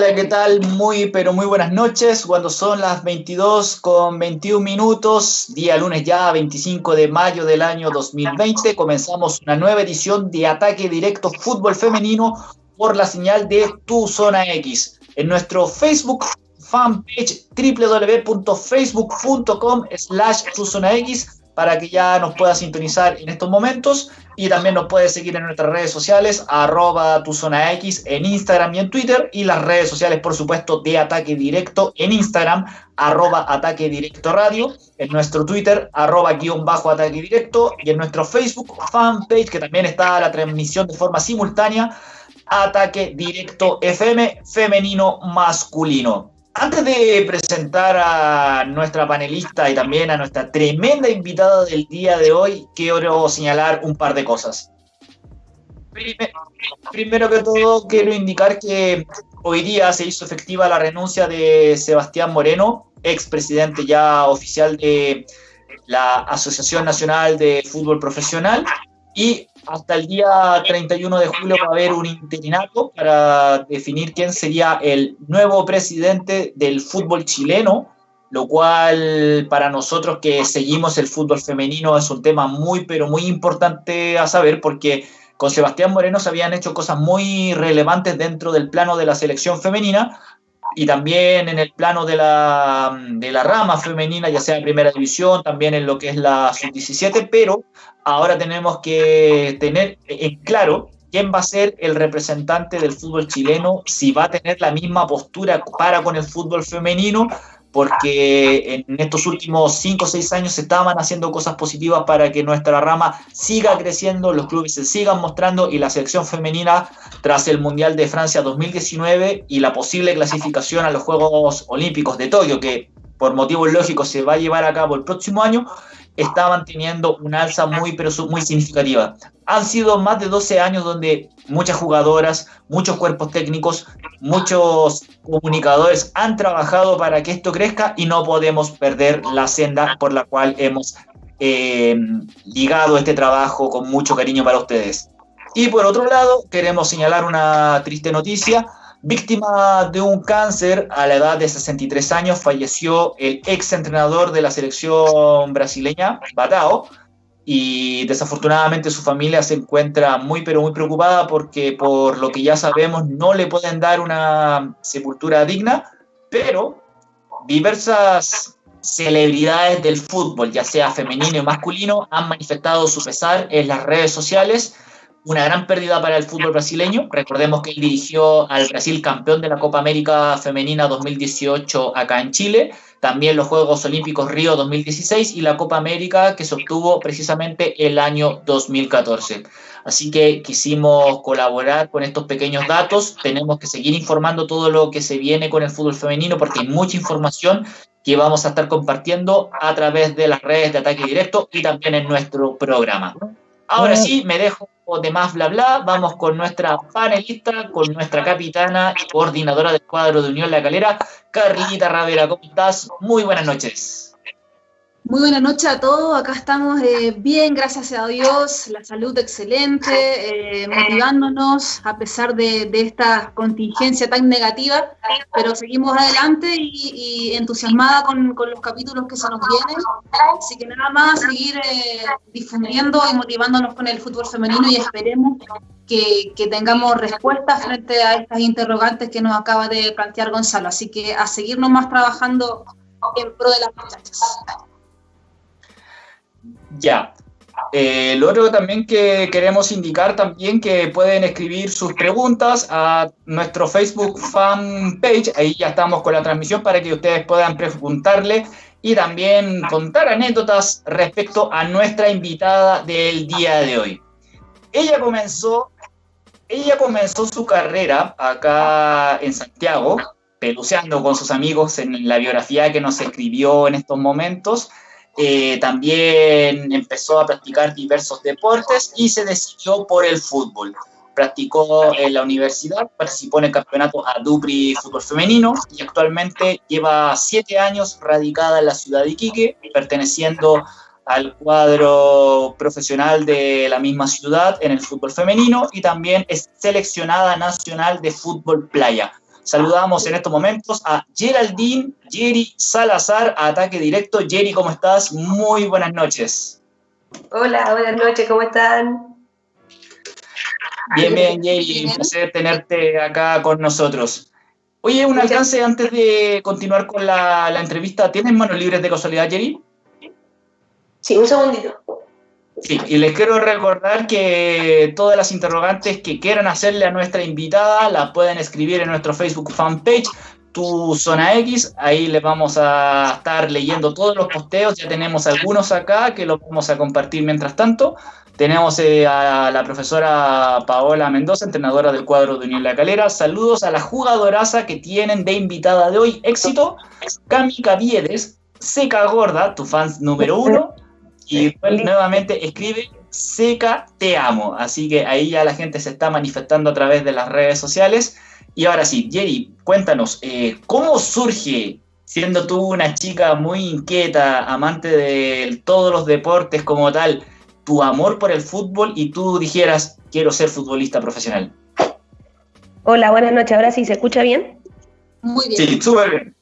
Hola, ¿qué tal? Muy, pero muy buenas noches. Cuando son las 22 con 21 minutos, día lunes ya, 25 de mayo del año 2020, comenzamos una nueva edición de Ataque Directo Fútbol Femenino por la señal de Tu Zona X. En nuestro Facebook fanpage www.facebook.com slash Tu Zona X para que ya nos pueda sintonizar en estos momentos. Y también nos puedes seguir en nuestras redes sociales, arroba tu zona X en Instagram y en Twitter. Y las redes sociales, por supuesto, de Ataque Directo en Instagram, arroba Ataque Directo Radio, en nuestro Twitter, arroba guion bajo Ataque Directo. Y en nuestro Facebook fanpage, que también está la transmisión de forma simultánea, Ataque Directo FM femenino masculino. Antes de presentar a nuestra panelista y también a nuestra tremenda invitada del día de hoy, quiero señalar un par de cosas. Primero que todo, quiero indicar que hoy día se hizo efectiva la renuncia de Sebastián Moreno, expresidente ya oficial de la Asociación Nacional de Fútbol Profesional, y hasta el día 31 de julio va a haber un interinato para definir quién sería el nuevo presidente del fútbol chileno, lo cual para nosotros que seguimos el fútbol femenino es un tema muy, pero muy importante a saber porque con Sebastián Moreno se habían hecho cosas muy relevantes dentro del plano de la selección femenina, y también en el plano de la, de la rama femenina, ya sea en primera división, también en lo que es la sub-17, pero ahora tenemos que tener en claro quién va a ser el representante del fútbol chileno, si va a tener la misma postura para con el fútbol femenino, porque en estos últimos 5 o 6 años se estaban haciendo cosas positivas para que nuestra rama siga creciendo, los clubes se sigan mostrando y la selección femenina tras el Mundial de Francia 2019 y la posible clasificación a los Juegos Olímpicos de Tokio, que por motivos lógicos se va a llevar a cabo el próximo año, estaban teniendo una alza muy, pero muy significativa. Han sido más de 12 años donde muchas jugadoras, muchos cuerpos técnicos, muchos comunicadores han trabajado para que esto crezca y no podemos perder la senda por la cual hemos eh, ligado este trabajo con mucho cariño para ustedes. Y por otro lado, queremos señalar una triste noticia Víctima de un cáncer a la edad de 63 años, falleció el ex entrenador de la selección brasileña, Batao, y desafortunadamente su familia se encuentra muy pero muy preocupada porque por lo que ya sabemos no le pueden dar una sepultura digna, pero diversas celebridades del fútbol, ya sea femenino y masculino, han manifestado su pesar en las redes sociales una gran pérdida para el fútbol brasileño. Recordemos que él dirigió al Brasil campeón de la Copa América Femenina 2018 acá en Chile, también los Juegos Olímpicos Río 2016 y la Copa América que se obtuvo precisamente el año 2014. Así que quisimos colaborar con estos pequeños datos. Tenemos que seguir informando todo lo que se viene con el fútbol femenino porque hay mucha información que vamos a estar compartiendo a través de las redes de ataque directo y también en nuestro programa. Ahora sí, me dejo de más bla bla, vamos con nuestra panelista, con nuestra capitana y coordinadora del cuadro de Unión La Calera, Carlita Ravera. ¿Cómo estás? Muy buenas noches. Muy buenas noches a todos, acá estamos eh, bien, gracias a Dios, la salud excelente, eh, motivándonos a pesar de, esta contingencia tan negativa, pero seguimos adelante y, entusiasmada con, los capítulos que se nos vienen, así que nada más seguir eh, difundiendo y motivándonos con el fútbol femenino y esperemos que, que tengamos respuestas frente a estas interrogantes que nos acaba de plantear Gonzalo, así que a seguirnos más trabajando en pro de las muchachas. Ya. Eh, lo otro también que queremos indicar también que pueden escribir sus preguntas a nuestro Facebook fan page, ahí ya estamos con la transmisión para que ustedes puedan preguntarle y también contar anécdotas respecto a nuestra invitada del día de hoy. Ella comenzó, ella comenzó su carrera acá en Santiago, peluceando con sus amigos en la biografía que nos escribió en estos momentos eh, también empezó a practicar diversos deportes y se decidió por el fútbol. Practicó en la universidad, participó en el campeonato Adupri Fútbol Femenino y actualmente lleva siete años radicada en la ciudad de Iquique, perteneciendo al cuadro profesional de la misma ciudad en el fútbol femenino y también es seleccionada nacional de fútbol playa. Saludamos en estos momentos a Geraldine Jerry Salazar, ataque directo. Jerry, ¿cómo estás? Muy buenas noches. Hola, buenas noches, ¿cómo están? Bien, bien, Jerry, un placer tenerte acá con nosotros. Oye, un alcance antes de continuar con la, la entrevista. ¿Tienes manos libres de casualidad, Jerry? Sí, un segundito. Sí, y les quiero recordar que todas las interrogantes que quieran hacerle a nuestra invitada las pueden escribir en nuestro Facebook fanpage, Tu Zona X. Ahí les vamos a estar leyendo todos los posteos. Ya tenemos algunos acá que los vamos a compartir mientras tanto. Tenemos eh, a la profesora Paola Mendoza, entrenadora del cuadro de Unión La Calera. Saludos a la jugadoraza que tienen de invitada de hoy. Éxito, Cami Caviedes, Seca Gorda, tu fans número uno. Y nuevamente escribe Seca, te amo. Así que ahí ya la gente se está manifestando a través de las redes sociales. Y ahora sí, Jerry, cuéntanos, eh, ¿cómo surge, siendo tú una chica muy inquieta, amante de todos los deportes como tal, tu amor por el fútbol y tú dijeras, quiero ser futbolista profesional? Hola, buenas noches. ¿Ahora sí se escucha bien? Muy bien. Sí, súper bien.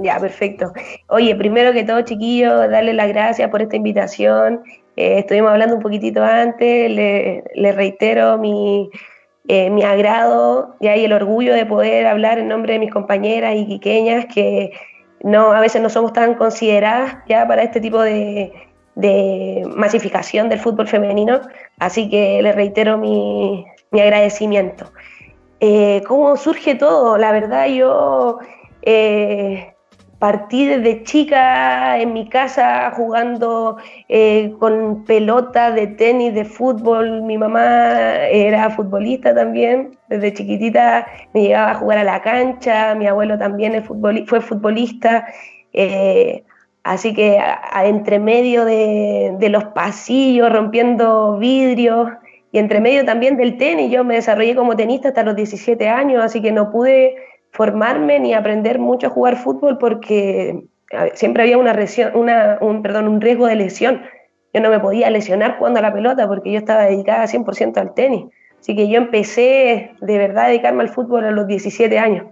Ya, perfecto. Oye, primero que todo, chiquillos, darle las gracias por esta invitación. Eh, estuvimos hablando un poquitito antes, le, reitero mi, eh, mi agrado y el orgullo de poder hablar en nombre de mis compañeras y quiqueñas que no, a veces no somos tan consideradas ya para este tipo de, de masificación del fútbol femenino, así que le reitero mi, mi agradecimiento. Eh, ¿Cómo surge todo? La verdad yo partí desde chica en mi casa jugando eh, con pelota de tenis, de fútbol. Mi mamá era futbolista también. Desde chiquitita me llegaba a jugar a la cancha. Mi abuelo también fue futbolista. Eh, así que entre medio de, de, los pasillos, rompiendo vidrios, y entre medio también del tenis, yo me desarrollé como tenista hasta los 17 años, así que no pude formarme ni aprender mucho a jugar fútbol porque siempre había una, una un, perdón, un riesgo de lesión. Yo no me podía lesionar jugando a la pelota porque yo estaba dedicada 100% al tenis. Así que yo empecé de verdad a dedicarme al fútbol a los 17 años.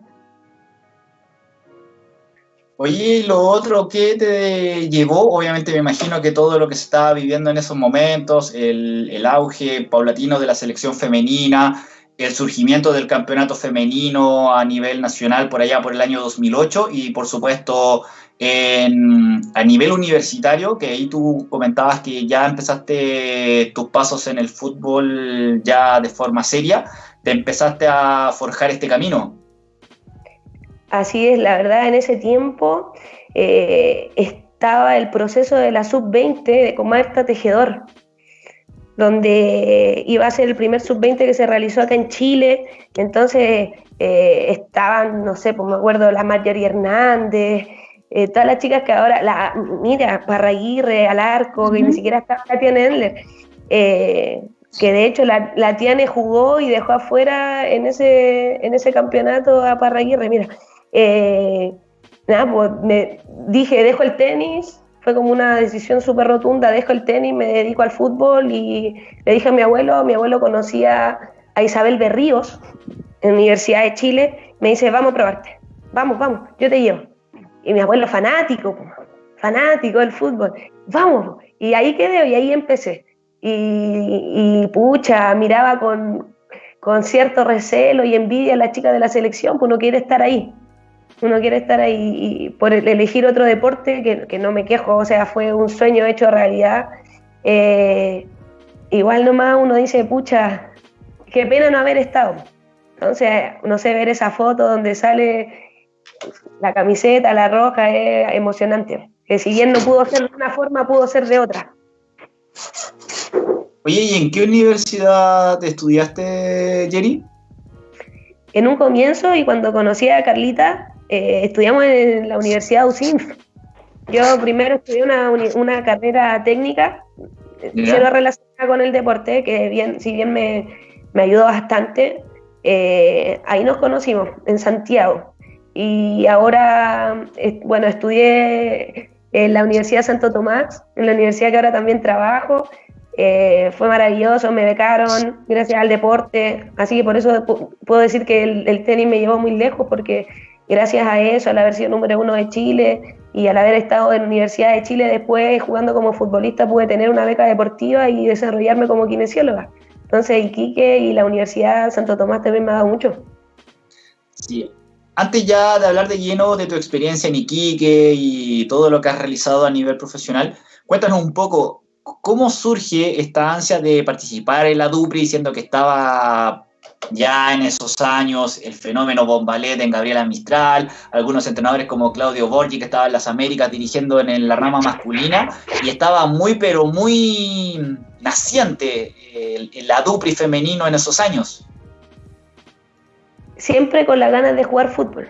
Oye, lo otro que te llevó, obviamente me imagino que todo lo que se estaba viviendo en esos momentos, el, el auge paulatino de la selección femenina, el surgimiento del campeonato femenino a nivel nacional por allá por el año 2008 y por supuesto a nivel universitario, que ahí tú comentabas que ya empezaste tus pasos en el fútbol ya de forma seria, te empezaste a forjar este camino. Así es, la verdad en ese tiempo eh, estaba el proceso de la sub-20 de Comarta Tejedor, donde iba a ser el primer sub-20 que se realizó acá en Chile. Entonces eh, estaban, no sé, pues me acuerdo, la Marjorie Hernández, eh, todas las chicas que ahora, la, mira, Parraguirre, Alarco, que ni siquiera estaba la Tiane Endler, eh, que de hecho la, la, Tiane jugó y dejó afuera en ese, en ese campeonato a Parraguirre, mira. nada, pues me dije, dejo el tenis, fue como una decisión súper rotunda, dejo el tenis, me dedico al fútbol y le dije a mi abuelo, mi abuelo conocía a Isabel Berríos en la Universidad de Chile, me dice, vamos a probarte, vamos, vamos, yo te llevo. Y mi abuelo fanático, fanático del fútbol, vamos, y ahí quedé y ahí empecé. Y, pucha, miraba con, con cierto recelo y envidia a la chica de la selección, pues no quiere estar ahí uno quiere estar ahí y por elegir otro deporte, que, no me quejo, o sea, fue un sueño hecho realidad. Eh, igual nomás uno dice, pucha, qué pena no haber estado. Entonces, no sé, ver esa foto donde sale la camiseta, la roja, es emocionante. Que si bien no pudo ser de una forma, pudo ser de otra. Oye, ¿y en qué universidad estudiaste, Jerry? En un comienzo y cuando conocí a Carlita, eh, estudiamos en la Universidad UCINF. Yo primero estudié una, una carrera técnica, cero relacionada con el deporte, que bien, si bien me, me ayudó bastante. Eh, ahí nos conocimos, en Santiago. Y ahora, bueno, estudié en la Universidad Santo Tomás, en la universidad que ahora también trabajo. eh, fue maravilloso, me becaron gracias al deporte, así que por eso puedo decir que el, tenis me llevó muy lejos, porque gracias a eso, al haber sido número uno de Chile y al haber estado en la Universidad de Chile después jugando como futbolista, pude tener una beca deportiva y desarrollarme como kinesióloga. Entonces, Iquique y la Universidad Santo Tomás también me ha dado mucho. Sí. Antes ya de hablar de lleno de tu experiencia en Iquique y todo lo que has realizado a nivel profesional, cuéntanos un poco ¿Cómo surge esta ansia de participar en la Dupri, diciendo que estaba ya en esos años el fenómeno Bombalet en Gabriela Mistral, algunos entrenadores como Claudio Borgi, que estaba en las Américas dirigiendo en la rama masculina, y estaba muy, pero muy naciente el, la Dupri femenino en esos años? Siempre con las ganas de jugar fútbol.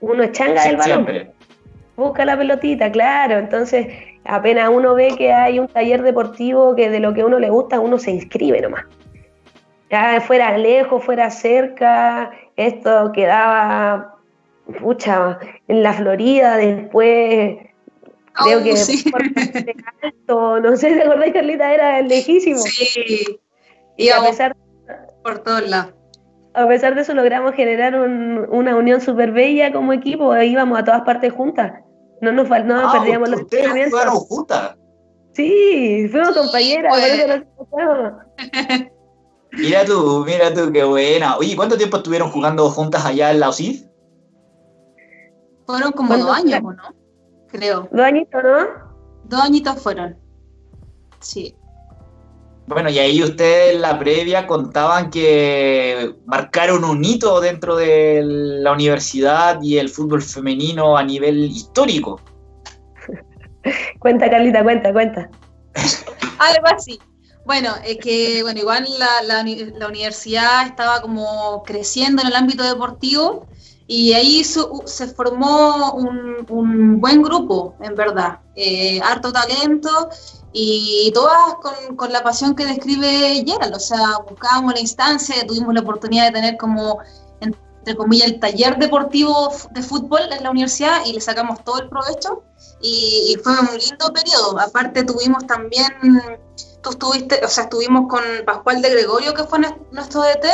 Uno es changa del balón. Siempre. Busca la pelotita, claro. Entonces, apenas uno ve que hay un taller deportivo que de lo que a uno le gusta, uno se inscribe nomás. Ya fuera lejos, fuera cerca, esto quedaba, pucha, en la Florida, después creo que sí. alto, no sé, ¿te acordás, Carlita? Era lejísimo. Sí, y a pesar por todos lados. A pesar de eso logramos generar una unión súper bella como equipo, íbamos a todas partes juntas. No nos, no ah, perdíamos los entrenamientos. juntas? Sí, fuimos compañeras, Mira tú, mira tú, qué buena. Oye, ¿cuánto tiempo estuvieron jugando juntas allá en la OSID? Fueron como dos años, ¿no? Creo. Dos añitos, ¿no? Dos añitos fueron. Sí. Bueno, y ahí ustedes en la previa contaban que marcaron un hito dentro de la universidad y el fútbol femenino a nivel histórico. cuenta, Carlita, cuenta, cuenta. Algo así. Bueno, es que bueno, igual la, universidad estaba como creciendo en el ámbito deportivo y ahí se formó un, buen grupo, en verdad. Eh, harto talento y todas con, la pasión que describe Gerald, o sea, buscábamos la instancia, tuvimos la oportunidad de tener como, entre comillas, el taller deportivo de fútbol en la universidad y le sacamos todo el provecho y, fue un lindo periodo. Aparte tuvimos también, tú estuviste, o sea, estuvimos con Pascual de Gregorio, que fue nuestro DT,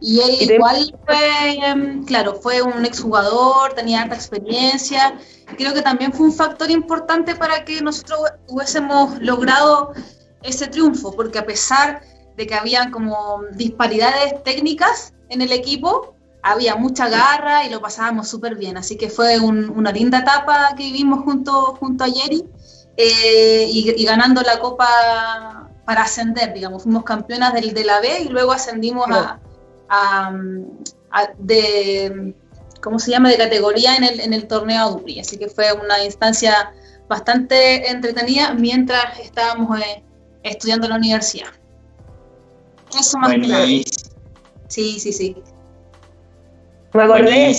y él igual fue, em, claro, fue un exjugador, tenía alta experiencia. Creo que también fue un factor importante para que nosotros hubiésemos logrado ese triunfo, porque a pesar de que había como disparidades técnicas en el equipo, había mucha garra y lo pasábamos súper bien. Así que fue una linda etapa que vivimos junto, junto a Jerry eh, y, ganando la copa para ascender, digamos. Fuimos campeonas del, de la B y luego ascendimos a de, ¿cómo se llama?, de categoría en el, en el torneo Dupri. Así que fue una instancia bastante entretenida mientras estábamos eh, estudiando en la universidad. Eso más que Sí, sí, sí. Me acordé,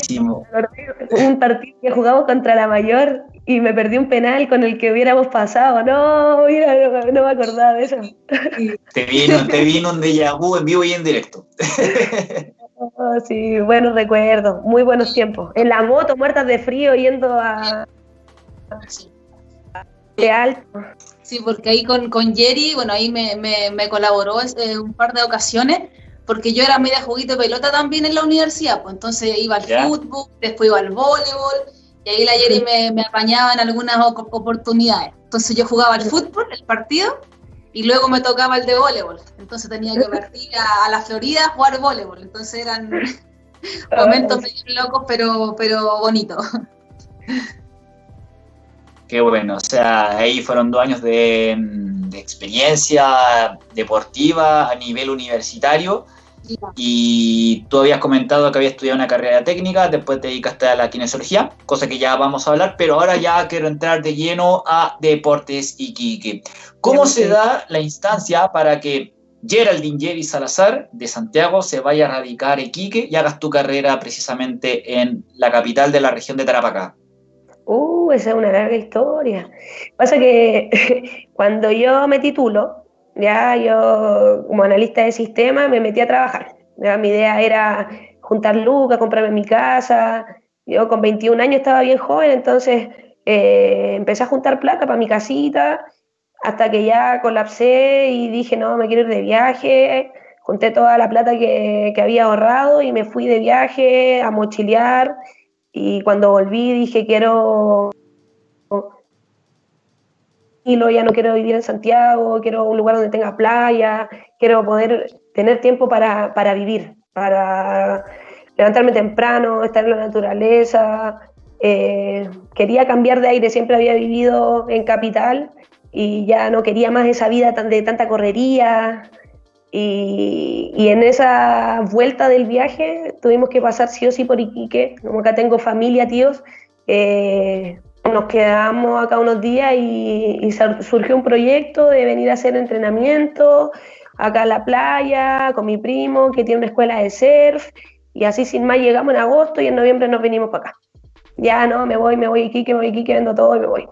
un partido que jugamos contra la mayor y me perdí un penal con el que hubiéramos pasado. No, mira, no, me acordaba de eso. Te vino, te vino un déjà vu en vivo y en directo. Oh, sí, buenos recuerdos, muy buenos tiempos. En la moto, muertas de frío, yendo a... De alto. Sí, porque ahí con, con Jerry, bueno, ahí me, me, colaboró eh, un par de ocasiones, porque yo era media juguito de pelota también en la universidad, pues entonces iba al fútbol, después iba al voleibol, y ahí la Jerry me, me apañaba en algunas oportunidades. Entonces yo jugaba al fútbol, el partido, y luego me tocaba el de voleibol. Entonces tenía que partir a, la Florida a jugar voleibol. Entonces eran momentos medio locos, pero, pero bonitos. Qué bueno, o sea, ahí fueron dos años de, de experiencia deportiva a nivel universitario y tú habías comentado que habías estudiado una carrera técnica, después te dedicaste a la kinesiología, cosa que ya vamos a hablar, pero ahora ya quiero entrar de lleno a Deportes Iquique. ¿Cómo se da la instancia para que Geraldine Jerry Salazar de Santiago se vaya a radicar a Iquique y hagas tu carrera precisamente en la capital de la región de Tarapacá? Uh, esa es una larga historia. Pasa que cuando yo me titulo, ya yo como analista de sistema me metí a trabajar. Mi idea era juntar lucas, comprarme mi casa. Yo con 21 años estaba bien joven, entonces eh, empecé a juntar plata para mi casita hasta que ya colapsé y dije, no, me quiero ir de viaje, junté toda la plata que, que había ahorrado y me fui de viaje a mochilear y cuando volví dije, quiero ya no quiero vivir en Santiago, quiero un lugar donde tenga playa, quiero poder tener tiempo para, para vivir, para levantarme temprano, estar en la naturaleza. Eh, quería cambiar de aire, siempre había vivido en capital y ya no quería más esa vida tan, de tanta correría. Y, y, en esa vuelta del viaje tuvimos que pasar sí o sí por Iquique, como acá tengo familia, tíos, eh, nos quedamos acá unos días y, surgió un proyecto de venir a hacer entrenamiento acá a la playa con mi primo que tiene una escuela de surf y así sin más llegamos en agosto y en noviembre nos venimos para acá. Ya no, me voy, me voy aquí, que me voy aquí, que vendo todo y me voy.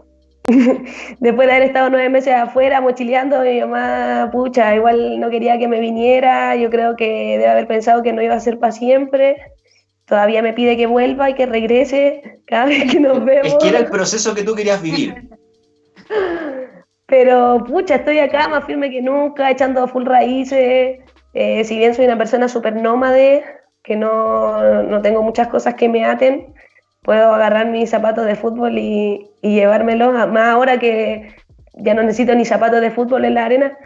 Después de haber estado nueve meses afuera mochileando, mi mamá, pucha, igual no quería que me viniera, yo creo que debe haber pensado que no iba a ser para siempre todavía me pide que vuelva y que regrese cada vez que nos vemos. Es que era el proceso que tú querías vivir. Pero, pucha, estoy acá más firme que nunca, echando full raíces. Eh, si bien soy una persona súper nómade, que no, no, tengo muchas cosas que me aten, puedo agarrar mis zapatos de fútbol y, y llevármelos, más ahora que ya no necesito ni zapatos de fútbol en la arena.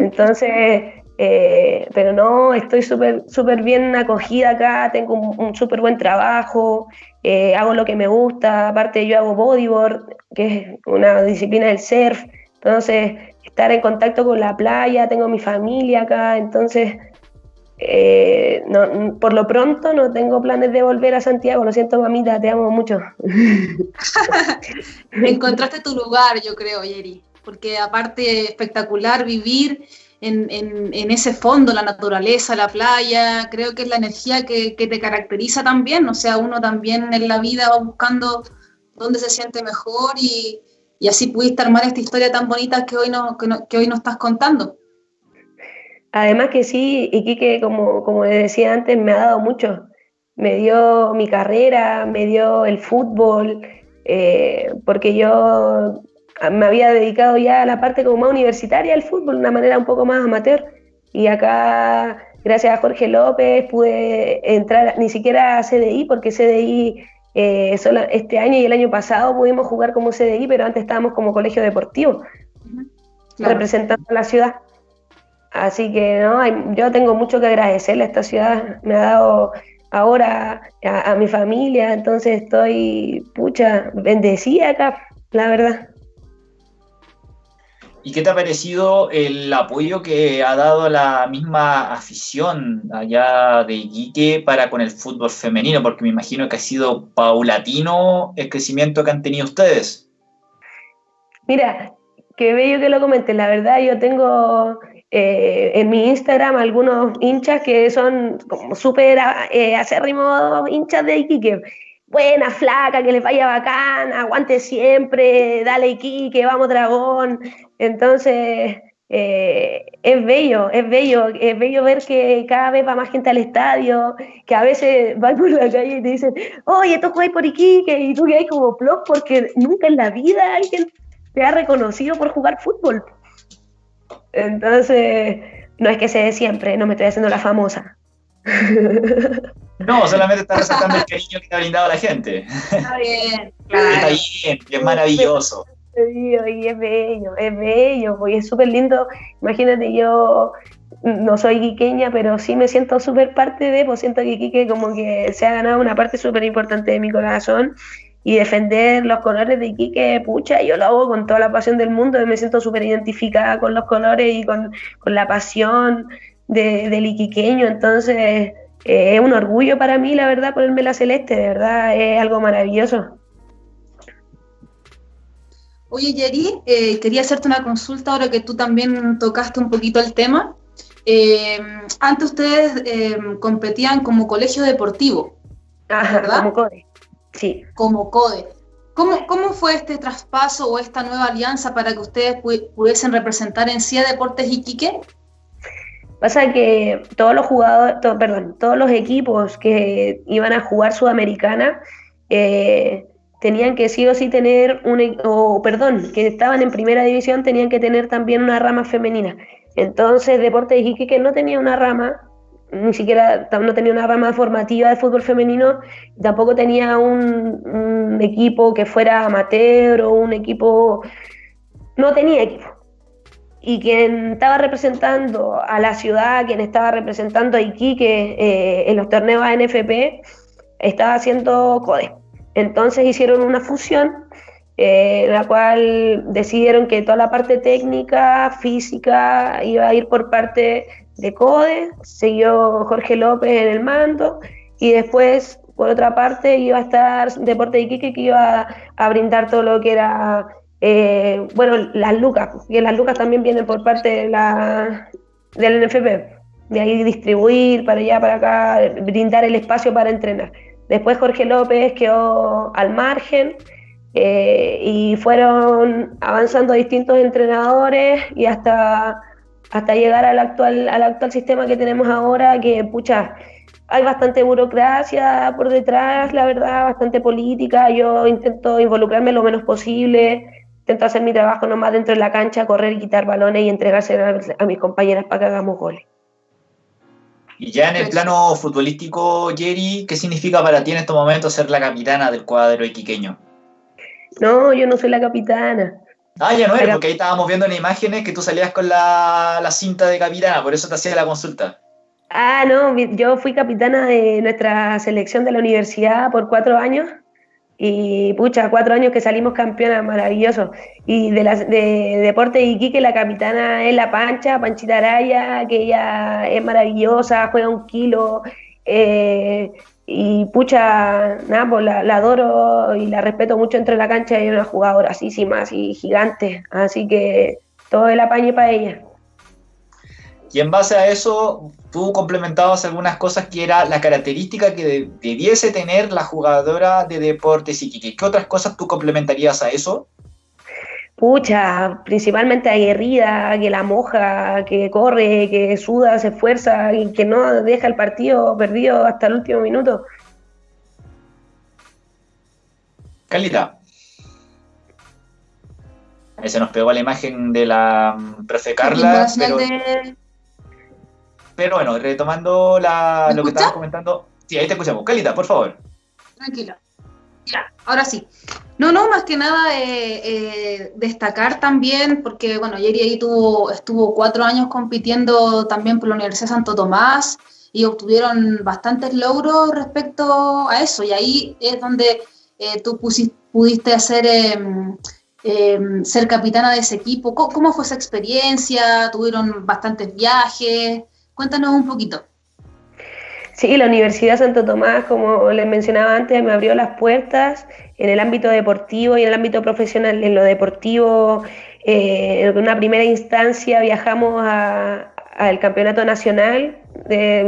Entonces, eh, pero no, estoy súper súper bien acogida acá, tengo un, súper buen trabajo, eh, hago lo que me gusta, aparte yo hago bodyboard, que es una disciplina del surf, entonces estar en contacto con la playa, tengo mi familia acá, entonces eh, no, por lo pronto no tengo planes de volver a Santiago, lo siento mamita, te amo mucho. Encontraste tu lugar, yo creo, Yeri, porque aparte espectacular vivir en, ese fondo, la naturaleza, la playa, creo que es la energía que, te caracteriza también, o sea, uno también en la vida va buscando dónde se siente mejor y, así pudiste armar esta historia tan bonita que hoy, no, que, hoy nos estás contando. Además que sí, Iquique, como, como decía antes, me ha dado mucho. Me dio mi carrera, me dio el fútbol, eh, porque yo me había dedicado ya a la parte como más universitaria del fútbol, de una manera un poco más amateur. Y acá, gracias a Jorge López, pude entrar ni siquiera a CDI, porque CDI eh, solo este año y el año pasado pudimos jugar como CDI, pero antes estábamos como colegio deportivo, representando a la ciudad. Así que no, yo tengo mucho que agradecerle a esta ciudad, me ha dado ahora a, a mi familia, entonces estoy, pucha, bendecida acá, la verdad. ¿Y qué te ha parecido el apoyo que ha dado la misma afición allá de Iquique para con el fútbol femenino? Porque me imagino que ha sido paulatino el crecimiento que han tenido ustedes. Mira, qué bello que lo comentes. La verdad, yo tengo eh, en mi Instagram algunos hinchas que son como súper eh, acérrimos hinchas de Iquique buena, flaca, que les vaya bacán, aguante siempre, dale Iquique, vamos dragón. Entonces, eh, es bello, es bello, es bello ver que cada vez va más gente al estadio, que a veces van por la calle y te dicen, oye, tú juegas por Iquique, y tú que hay como plop porque nunca en la vida alguien te ha reconocido por jugar fútbol. Entonces, no es que sea de siempre, no me estoy haciendo la famosa. No, solamente está resaltando el cariño que te ha brindado la gente. Está bien, claro. Está bien, es maravilloso. Y es bello, es bello, y es súper lindo. Imagínate, yo no soy quiqueña, pero sí me siento súper parte de, pues siento que Quique como que se ha ganado una parte súper importante de mi corazón y defender los colores de Iquique, pucha, yo lo hago con toda la pasión del mundo, y me siento súper identificada con los colores y con, con la pasión de, del iquiqueño, entonces eh, es un orgullo para mí, la verdad, ponerme la celeste, de verdad, es algo maravilloso. Oye, Yeri, eh, quería hacerte una consulta ahora que tú también tocaste un poquito el tema. Eh, antes ustedes competían como colegio deportivo, ¿verdad? Como CODE, sí. Como CODE. ¿Cómo, ¿Cómo, fue este traspaso o esta nueva alianza para que ustedes pudiesen representar en CIA Deportes Iquique? Pasa que todos los jugadores, perdón, todos los equipos que iban a jugar Sudamericana, eh, tenían que sí o sí tener un, e, o perdón, que estaban en primera división, tenían que tener también una rama femenina. Entonces, Deporte de Iquique no tenía una rama, ni siquiera no tenía una rama formativa de fútbol femenino, tampoco tenía un equipo que fuera amateur o un equipo, no tenía equipo. Y quien estaba representando a la ciudad, quien estaba representando a Iquique eh, en los torneos ANFP, estaba haciendo CODE. Entonces hicieron una fusión eh, en la cual decidieron que toda la parte técnica, física, iba a ir por parte de CODE, siguió Jorge López en el mando y después, por otra parte, iba a estar Deporte de Iquique que iba a, brindar todo lo que era, eh, bueno, las lucas, que las lucas también vienen por parte de la, del NFP, de ahí distribuir para allá, para acá, brindar el espacio para entrenar. Después Jorge López quedó al margen eh, y fueron avanzando distintos entrenadores y hasta, hasta llegar al actual, al actual sistema que tenemos ahora, que pucha, hay bastante burocracia por detrás, la verdad, bastante política. Yo intento involucrarme lo menos posible, intento hacer mi trabajo nomás dentro de la cancha, correr y quitar balones y entregarse a, a mis compañeras para que hagamos goles. Y ya en el plano futbolístico, Jerry, ¿qué significa para ti en estos momentos ser la capitana del cuadro iquiqueño? No, yo no soy la capitana. Ah, ya no eres, porque ahí estábamos viendo en imágenes que tú salías con la, la, cinta de capitana, por eso te hacía la consulta. Ah, no, yo fui capitana de nuestra selección de la universidad por cuatro años y pucha, cuatro años que salimos campeonas, maravilloso. Y de, las de Deporte de Iquique, la capitana es La Pancha, Panchita Araya, que ella es maravillosa, juega un kilo. Eh, y pucha, nada, pues la, adoro y la respeto mucho entre la cancha y es una jugadora así, y gigante. Así que todo el apañe para ella. Y en base a eso, tú complementabas algunas cosas que era la característica que debiese tener la jugadora de deportes y ¿Qué otras cosas tú complementarías a eso? Pucha, principalmente aguerrida, que la moja, que corre, que suda, se esfuerza y que no deja el partido perdido hasta el último minuto. Calita. Ahí se nos pegó la imagen de la mm, profe Carla. Pero... Pero bueno, retomando la, lo que estabas comentando. Sí, ahí te escuchamos. Calita, por favor. Tranquilo. Ya, ahora sí. No, no, más que nada eh, eh, destacar también, porque bueno, Yeri ahí tuvo, estuvo cuatro años compitiendo también por la Universidad de Santo Tomás y obtuvieron bastantes logros respecto a eso. Y ahí es donde eh, tú pudiste hacer, em, em, ser capitana de ese equipo. ¿Cómo, fue esa experiencia? ¿Tuvieron bastantes viajes? Cuéntanos un poquito. Sí, la Universidad Santo Tomás, como les mencionaba antes, me abrió las puertas en el ámbito deportivo y en el ámbito profesional. En lo deportivo, eh, en una primera instancia viajamos al campeonato nacional.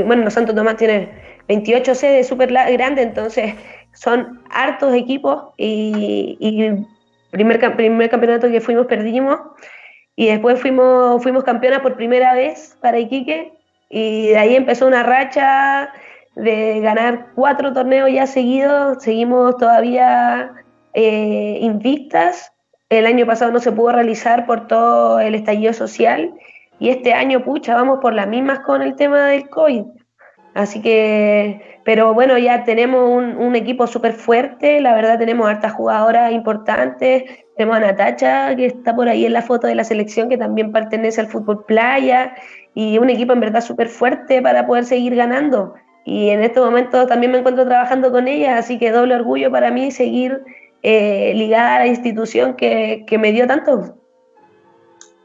bueno, Santo Tomás tiene 28 sedes súper grandes, entonces son hartos equipos y, y primer, primer campeonato que fuimos perdimos y después fuimos, fuimos campeonas por primera vez para Iquique y de ahí empezó una racha de ganar cuatro torneos ya seguidos. Seguimos todavía eh, invictas. El año pasado no se pudo realizar por todo el estallido social. Y este año, pucha, vamos por las mismas con el tema del COVID. Así que, pero bueno, ya tenemos un, equipo súper fuerte, la verdad tenemos hartas jugadoras importantes, tenemos a Natacha, que está por ahí en la foto de la selección, que también pertenece al fútbol playa, y un equipo en verdad súper fuerte para poder seguir ganando. Y en este momento también me encuentro trabajando con ella, así que doble orgullo para mí seguir eh, ligada a la institución que, que me dio tanto.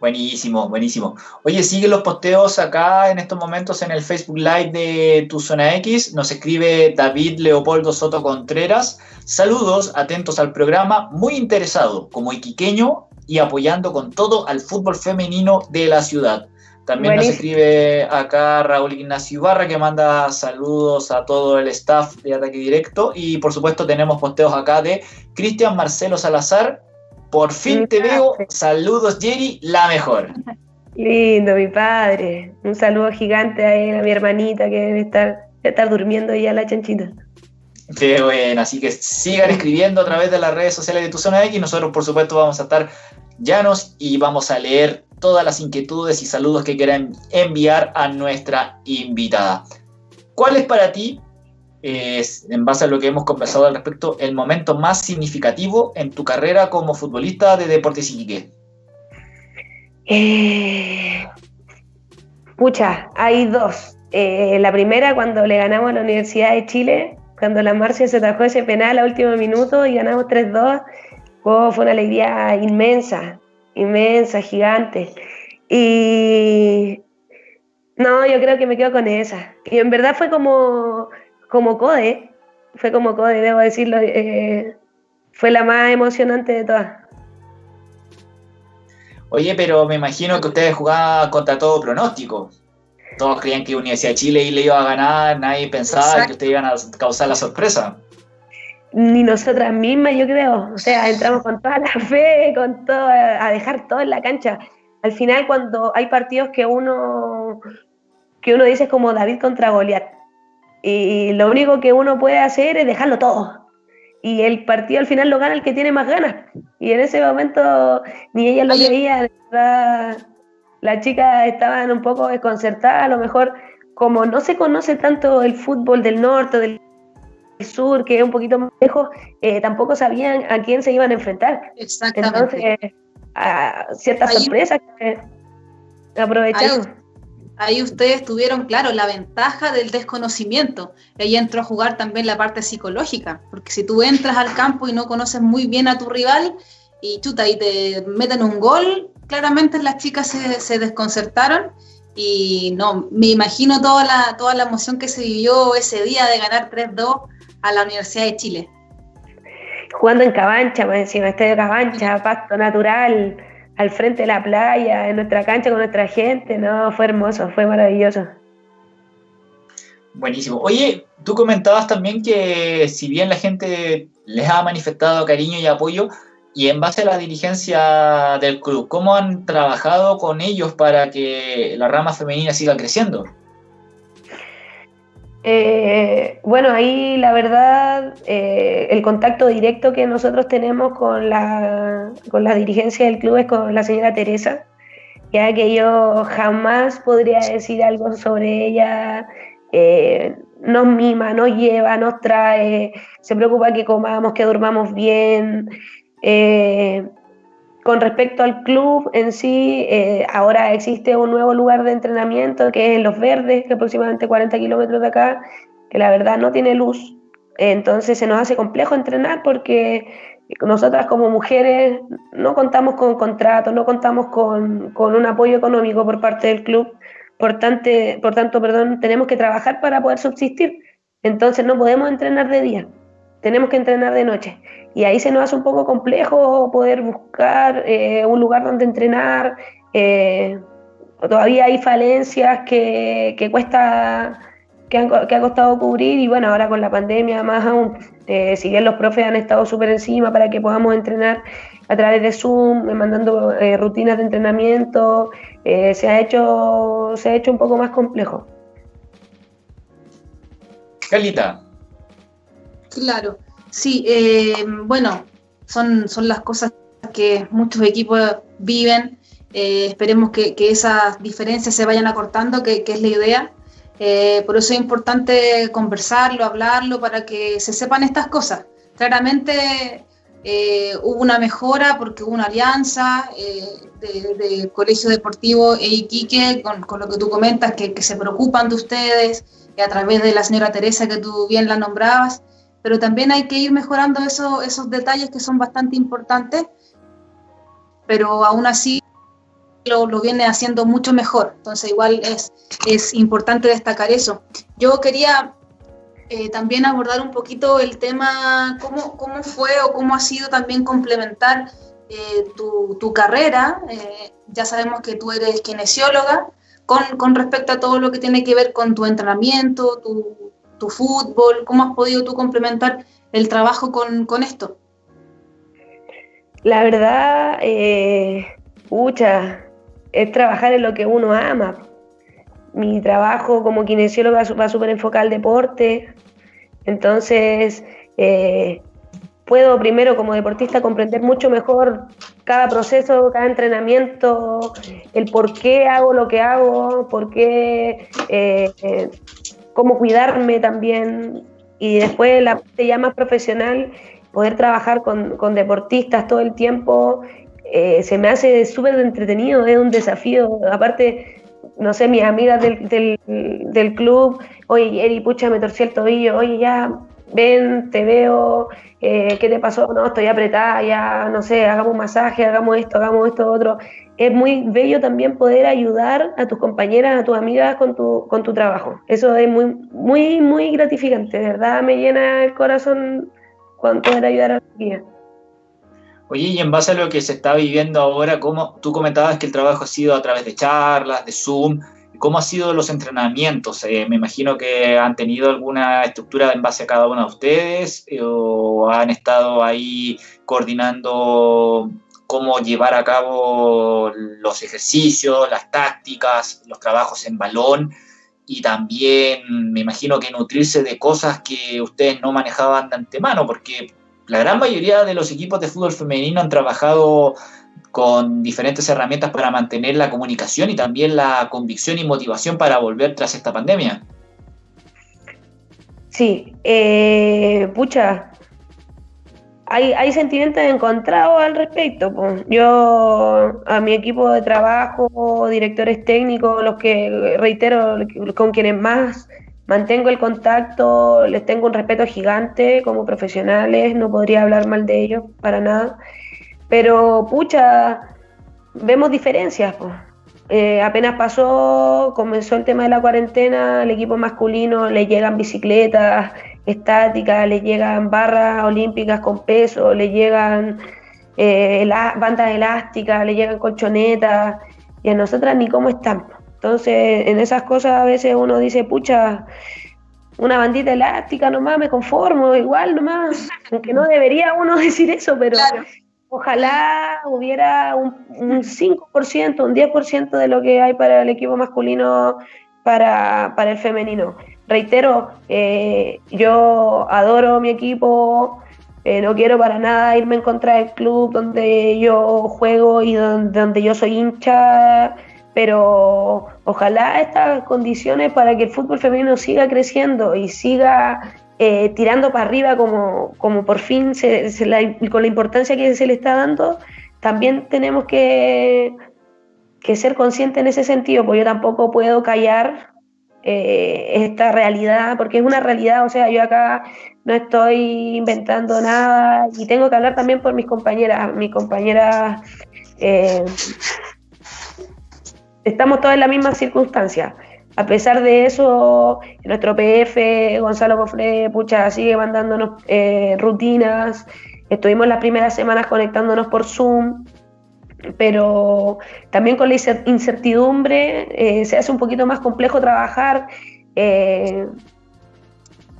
Buenísimo, buenísimo. Oye, sigue los posteos acá en estos momentos en el Facebook Live de Tu Zona X. Nos escribe David Leopoldo Soto Contreras. Saludos, atentos al programa, muy interesado como iquiqueño y apoyando con todo al fútbol femenino de la ciudad. También nos escribe acá Raúl Ignacio Ibarra que manda saludos a todo el staff de Ataque Directo. Y por supuesto tenemos posteos acá de Cristian Marcelo Salazar. Por fin te veo. Saludos Jerry, la mejor. Lindo, mi padre. Un saludo gigante a, él, a mi hermanita que debe estar, estar durmiendo ya la chanchita. Qué bueno, así que sigan escribiendo a través de las redes sociales de Tu Zona X. Nosotros, por supuesto, vamos a estar llanos y vamos a leer todas las inquietudes y saludos que quieran enviar a nuestra invitada. ¿Cuál es para ti, en base a lo que hemos conversado al respecto, el momento más significativo en tu carrera como futbolista de Deportes Iquique? Eh, pucha, hay dos. Eh, la primera, cuando le ganamos a la Universidad de Chile, cuando la Marcia se atajó ese penal a último minuto y ganamos 3-2, fue una alegría inmensa, inmensa, gigante. Y no, yo creo que me quedo con esa. Y en verdad fue como, como Code, fue como Code, debo decirlo. Eh, fue la más emocionante de todas. Oye, pero me imagino que ustedes jugaban contra todo pronóstico. Todos creían que Universidad de Chile le iba a ganar, nadie pensaba que ustedes iban a causar la sorpresa. Ni nosotras mismas, yo creo. O sea, entramos con toda la fe, con todo, a dejar todo en la cancha. Al final, cuando hay partidos que uno, que uno dice como David contra Goliat, y lo único que uno puede hacer es dejarlo todo. Y el partido al final lo gana el que tiene más ganas. Y en ese momento ni ella lo creía, verdad las chicas estaban un poco desconcertadas, a lo mejor como no se conoce tanto el fútbol del norte, del sur, que es un poquito más lejos, eh, tampoco sabían a quién se iban a enfrentar. Exactamente. Entonces, a ciertas sorpresas que aprovechamos. Ahí, ustedes tuvieron, claro, la ventaja del desconocimiento. Ahí entró a jugar también la parte psicológica, porque si tú entras al campo y no conoces muy bien a tu rival, y chuta, y te meten un gol, claramente las chicas se, desconcertaron y no, me imagino toda la, toda la emoción que se vivió ese día de ganar 3-2 a la Universidad de Chile. Jugando en Cabancha, pues encima, estadio Cabancha, pasto natural, al frente de la playa, en nuestra cancha con nuestra gente, no, fue hermoso, fue maravilloso. Buenísimo. Oye, tú comentabas también que si bien la gente les ha manifestado cariño y apoyo, y en base a la dirigencia del club, ¿cómo han trabajado con ellos para que la rama femenina siga creciendo? Eh, bueno, ahí la verdad, eh, el contacto directo que nosotros tenemos con la, con dirigencia del club es con la señora Teresa, ya que yo jamás podría decir algo sobre ella. Eh, nos mima, nos lleva, nos trae, se preocupa que comamos, que durmamos bien, con respecto al club en sí, eh, ahora existe un nuevo lugar de entrenamiento que es Los Verdes, que aproximadamente 40 kilómetros de acá, que la verdad no tiene luz. Entonces se nos hace complejo entrenar porque nosotras como mujeres no contamos con contratos, no contamos con, con un apoyo económico por parte del club. Por, tanto, por tanto, perdón, tenemos que trabajar para poder subsistir. Entonces no podemos entrenar de día, tenemos que entrenar de noche. Y ahí se nos hace un poco complejo poder buscar eh, un lugar donde entrenar. Eh, todavía hay falencias que, que cuesta que, han, que, ha costado cubrir y bueno, ahora con la pandemia más aún, eh, si bien los profes han estado súper encima para que podamos entrenar a través de Zoom, mandando rutinas de entrenamiento, se, ha hecho, se ha hecho un poco más complejo. Calita. Claro. Sí, eh, bueno, son, son las cosas que muchos equipos viven. Eh, esperemos que, esas diferencias se vayan acortando, que, es la idea. Eh, por eso es importante conversarlo, hablarlo, para que se sepan estas cosas. Claramente hubo una mejora porque hubo una alianza de, Colegio Deportivo e Iquique, con, con, lo que tú comentas, que, que se preocupan de ustedes, y a través de la señora Teresa, que tú bien la nombrabas pero también hay que ir mejorando eso, esos detalles que son bastante importantes, pero aún así lo, lo, viene haciendo mucho mejor, entonces igual es, es importante destacar eso. Yo quería eh, también abordar un poquito el tema, cómo, cómo fue o cómo ha sido también complementar eh, tu, tu, carrera, eh, ya sabemos que tú eres kinesióloga, con, con respecto a todo lo que tiene que ver con tu entrenamiento, tu, fútbol? ¿Cómo has podido tú complementar el trabajo con, esto? La verdad, eh, es trabajar en lo que uno ama. Mi trabajo como kinesióloga va súper enfocado al deporte. Entonces, eh, puedo primero como deportista comprender mucho mejor cada proceso, cada entrenamiento, el por qué hago lo que hago, por qué, eh, eh, cómo cuidarme también. Y después la parte ya más profesional, poder trabajar con, con deportistas todo el tiempo, eh, se me hace súper entretenido, es un desafío. Aparte, no sé, mis amigas del, del, del club, oye, Eri, pucha, me torcí el tobillo, oye, ya, ven, te veo, eh, ¿qué te pasó? No, estoy apretada, ya, no sé, hagamos masaje, hagamos esto, hagamos esto, otro. Es muy bello también poder ayudar a tus compañeras, a tus amigas con tu, con tu trabajo. Eso es muy, muy, muy gratificante, de verdad me llena el corazón cuando poder ayudar a los guías. Oye, y en base a lo que se está viviendo ahora, ¿cómo, tú comentabas que el trabajo ha sido a través de charlas, de Zoom, ¿Cómo han sido los entrenamientos? Eh, me imagino que han tenido alguna estructura en base a cada uno de ustedes eh, o han estado ahí coordinando cómo llevar a cabo los ejercicios, las tácticas, los trabajos en balón y también me imagino que nutrirse de cosas que ustedes no manejaban de antemano, porque la gran mayoría de los equipos de fútbol femenino han trabajado con diferentes herramientas para mantener la comunicación y también la convicción y motivación para volver tras esta pandemia. Sí, eh, pucha, hay, hay sentimientos encontrados al respecto. Yo a mi equipo de trabajo, directores técnicos, los que reitero, con quienes más mantengo el contacto, les tengo un respeto gigante como profesionales, no podría hablar mal de ellos para nada. Pero, pucha, vemos diferencias. Eh, apenas pasó, comenzó el tema de la cuarentena, al equipo masculino le llegan bicicletas estáticas, le llegan barras olímpicas con peso, le llegan eh, bandas elásticas, le llegan colchonetas, y a nosotras ni cómo están. Entonces, en esas cosas a veces uno dice, pucha, una bandita elástica nomás, me conformo, igual nomás, aunque no debería uno decir eso, pero Ojalá hubiera un, 5%, un 10% de lo que hay para el equipo masculino para, el femenino. Reitero, eh, yo adoro mi equipo, eh, no quiero para nada irme en contra del club donde yo juego y donde, donde yo soy hincha, pero ojalá estas condiciones para que el fútbol femenino siga creciendo y siga eh, tirando para arriba como, como por fin se, con la importancia que se le está dando, también tenemos que, que ser conscientes en ese sentido, porque yo tampoco puedo callar eh, esta realidad, porque es una realidad, o sea, yo acá no estoy inventando nada y tengo que hablar también por mis compañeras, mis compañeras, eh, estamos todas en la misma circunstancia. A pesar de eso, nuestro PF, Gonzalo Cofre, pucha, sigue mandándonos eh, rutinas. Estuvimos las primeras semanas conectándonos por Zoom, pero también con la incertidumbre eh, se hace un poquito más complejo trabajar. Eh,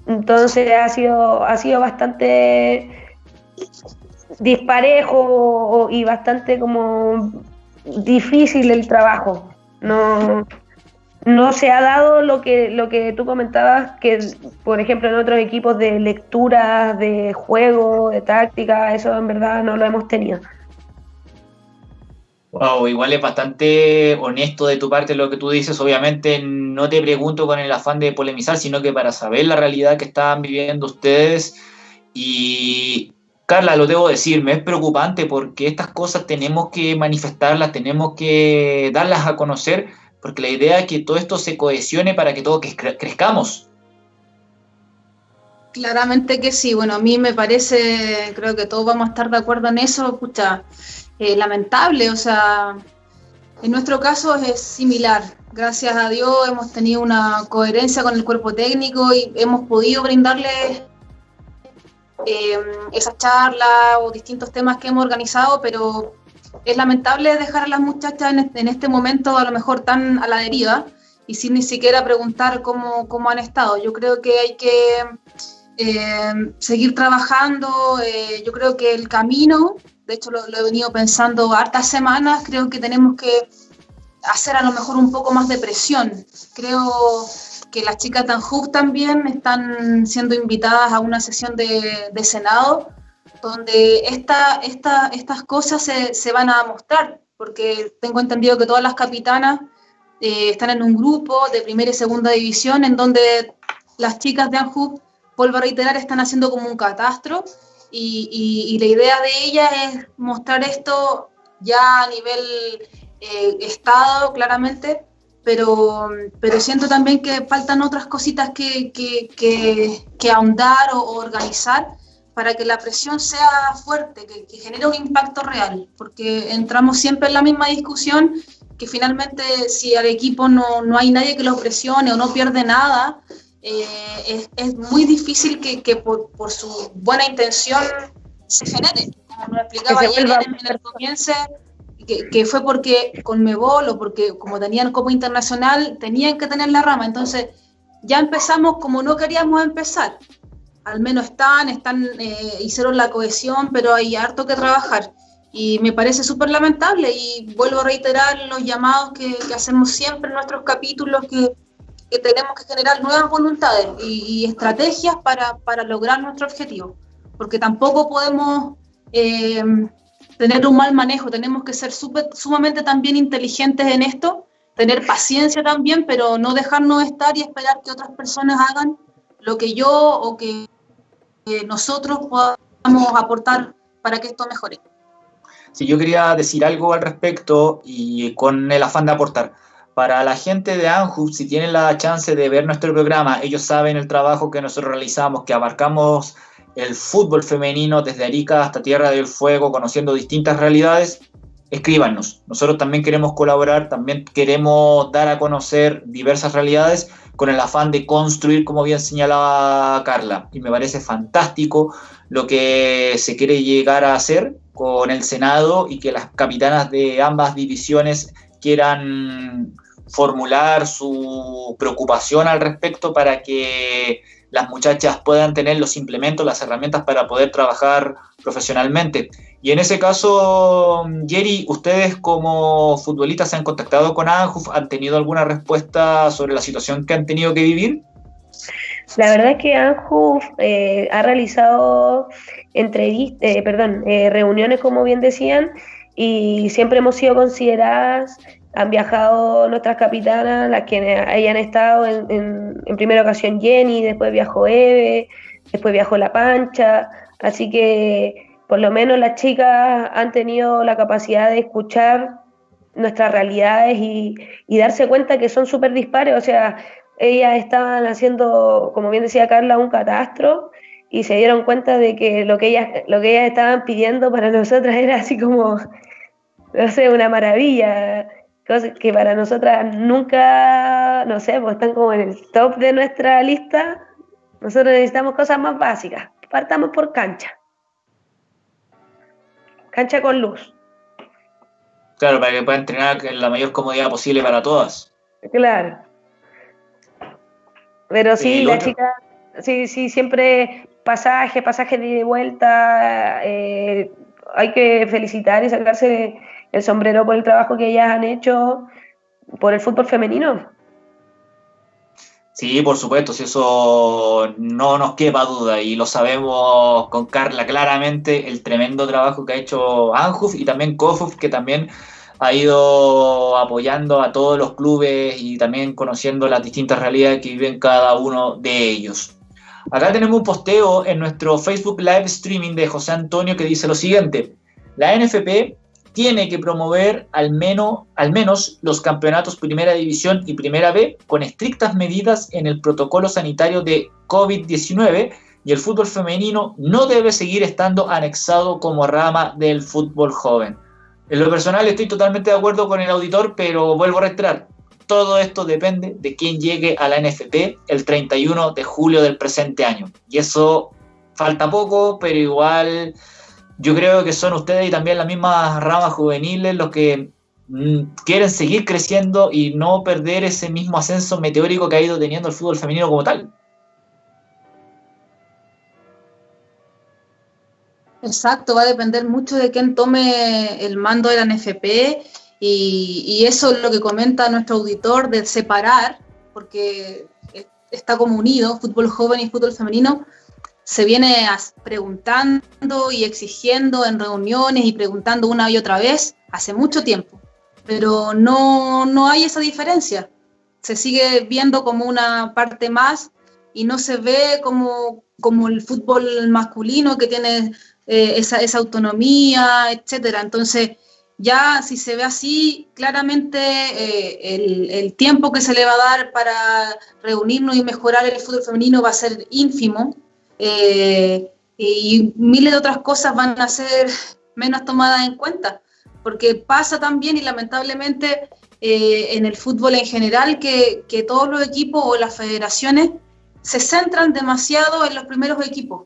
entonces ha sido, ha sido bastante disparejo y bastante como difícil el trabajo. No, no se ha dado lo que, lo que tú comentabas, que por ejemplo en otros equipos de lectura, de juego, de táctica, eso en verdad no lo hemos tenido. Wow, igual es bastante honesto de tu parte lo que tú dices. Obviamente no te pregunto con el afán de polemizar, sino que para saber la realidad que están viviendo ustedes. Y Carla, lo debo decir, me es preocupante porque estas cosas tenemos que manifestarlas, tenemos que darlas a conocer porque la idea es que todo esto se cohesione para que todos crezcamos. Claramente que sí, bueno, a mí me parece, creo que todos vamos a estar de acuerdo en eso, escucha, eh, lamentable, o sea, en nuestro caso es similar. Gracias a Dios hemos tenido una coherencia con el cuerpo técnico y hemos podido brindarles eh, esas charlas o distintos temas que hemos organizado, pero es lamentable dejar a las muchachas en este, momento a lo mejor tan a la deriva y sin ni siquiera preguntar cómo, cómo han estado. Yo creo que hay que eh, seguir trabajando, eh, yo creo que el camino, de hecho lo, he venido pensando hartas semanas, creo que tenemos que hacer a lo mejor un poco más de presión. Creo que las chicas Anjub también están siendo invitadas a una sesión de, de Senado donde esta, esta, estas cosas se, se, van a mostrar, porque tengo entendido que todas las capitanas eh, están en un grupo de primera y segunda división en donde las chicas de Anjub, vuelvo a reiterar, están haciendo como un catastro y, y, la idea de ellas es mostrar esto ya a nivel eh, Estado, claramente, pero, pero siento también que faltan otras cositas que, que, que, ahondar o, organizar para que la presión sea fuerte, que, genere un impacto real, porque entramos siempre en la misma discusión que finalmente si al equipo no, no hay nadie que lo presione o no pierde nada, eh, es, es, muy difícil que, que por, por, su buena intención se genere. Como me explicaba ayer en, en el comienzo, que, que, fue porque con Mebol o porque como tenían Copa Internacional, tenían que tener la rama. Entonces, ya empezamos como no queríamos empezar. Al menos están, están eh, hicieron la cohesión, pero hay harto que trabajar. Y me parece súper lamentable y vuelvo a reiterar los llamados que, que, hacemos siempre en nuestros capítulos, que, que tenemos que generar nuevas voluntades y, y estrategias para, para, lograr nuestro objetivo. Porque tampoco podemos... Eh, tener un mal manejo, tenemos que ser super, sumamente también inteligentes en esto, tener paciencia también, pero no dejarnos estar y esperar que otras personas hagan lo que yo o que nosotros podamos aportar para que esto mejore. Sí, yo quería decir algo al respecto y con el afán de aportar. Para la gente de Anhub, si tienen la chance de ver nuestro programa, ellos saben el trabajo que nosotros realizamos, que abarcamos el fútbol femenino desde Arica hasta Tierra del Fuego, conociendo distintas realidades, escríbanos. Nosotros también queremos colaborar, también queremos dar a conocer diversas realidades con el afán de construir, como bien señalaba Carla. Y me parece fantástico lo que se quiere llegar a hacer con el Senado y que las capitanas de ambas divisiones quieran formular su preocupación al respecto para que las muchachas puedan tener los implementos, las herramientas para poder trabajar profesionalmente. Y en ese caso, Jerry, ¿ustedes como futbolistas se han contactado con ANJUF? ¿Han tenido alguna respuesta sobre la situación que han tenido que vivir? La verdad es que ANJUF eh, ha realizado entrevistas, eh, perdón, eh, reuniones, como bien decían, y siempre hemos sido consideradas han viajado nuestras capitanas, las que hayan estado en, primera ocasión Jenny, después viajó Eve, después viajó La Pancha, así que por lo menos las chicas han tenido la capacidad de escuchar nuestras realidades y, darse cuenta que son súper dispares, o sea, ellas estaban haciendo, como bien decía Carla, un catastro y se dieron cuenta de que lo que ellas, lo que ellas estaban pidiendo para nosotras era así como, no sé, una maravilla cosas que para nosotras nunca, no sé, pues están como en el top de nuestra lista. Nosotros necesitamos cosas más básicas. Partamos por cancha. Cancha con luz. Claro, para que puedan entrenar en la mayor comodidad posible para todas. Claro. Pero sí, la chica, sí, sí, siempre pasaje, pasaje de vuelta. Eh, hay que felicitar y sacarse el sombrero por el trabajo que ellas han hecho por el fútbol femenino. Sí, por supuesto, si eso no nos quepa duda y lo sabemos con Carla claramente, el tremendo trabajo que ha hecho Anjuf y también Kofuf, que también ha ido apoyando a todos los clubes y también conociendo las distintas realidades que viven cada uno de ellos. Acá tenemos un posteo en nuestro Facebook Live Streaming de José Antonio que dice lo siguiente, la NFP tiene que promover al menos, al menos los campeonatos Primera División y Primera B con estrictas medidas en el protocolo sanitario de COVID-19 y el fútbol femenino no debe seguir estando anexado como rama del fútbol joven. En lo personal estoy totalmente de acuerdo con el auditor, pero vuelvo a reiterar, todo esto depende de quién llegue a la NFP el 31 de julio del presente año. Y eso falta poco, pero igual yo creo que son ustedes y también las mismas ramas juveniles los que mm, quieren seguir creciendo y no perder ese mismo ascenso meteórico que ha ido teniendo el fútbol femenino como tal. Exacto, va a depender mucho de quién tome el mando de la NFP y, y eso es lo que comenta nuestro auditor de separar porque está como unido, fútbol joven y fútbol femenino, se viene preguntando y exigiendo en reuniones y preguntando una y otra vez hace mucho tiempo, pero no, no hay esa diferencia. Se sigue viendo como una parte más y no se ve como, como el fútbol masculino que tiene eh, esa, esa, autonomía, etcétera. Entonces, ya si se ve así, claramente eh, el, el, tiempo que se le va a dar para reunirnos y mejorar el fútbol femenino va a ser ínfimo eh, y miles de otras cosas van a ser menos tomadas en cuenta, porque pasa también y lamentablemente en el fútbol en general que, que todos los equipos o las federaciones se centran demasiado en los primeros equipos,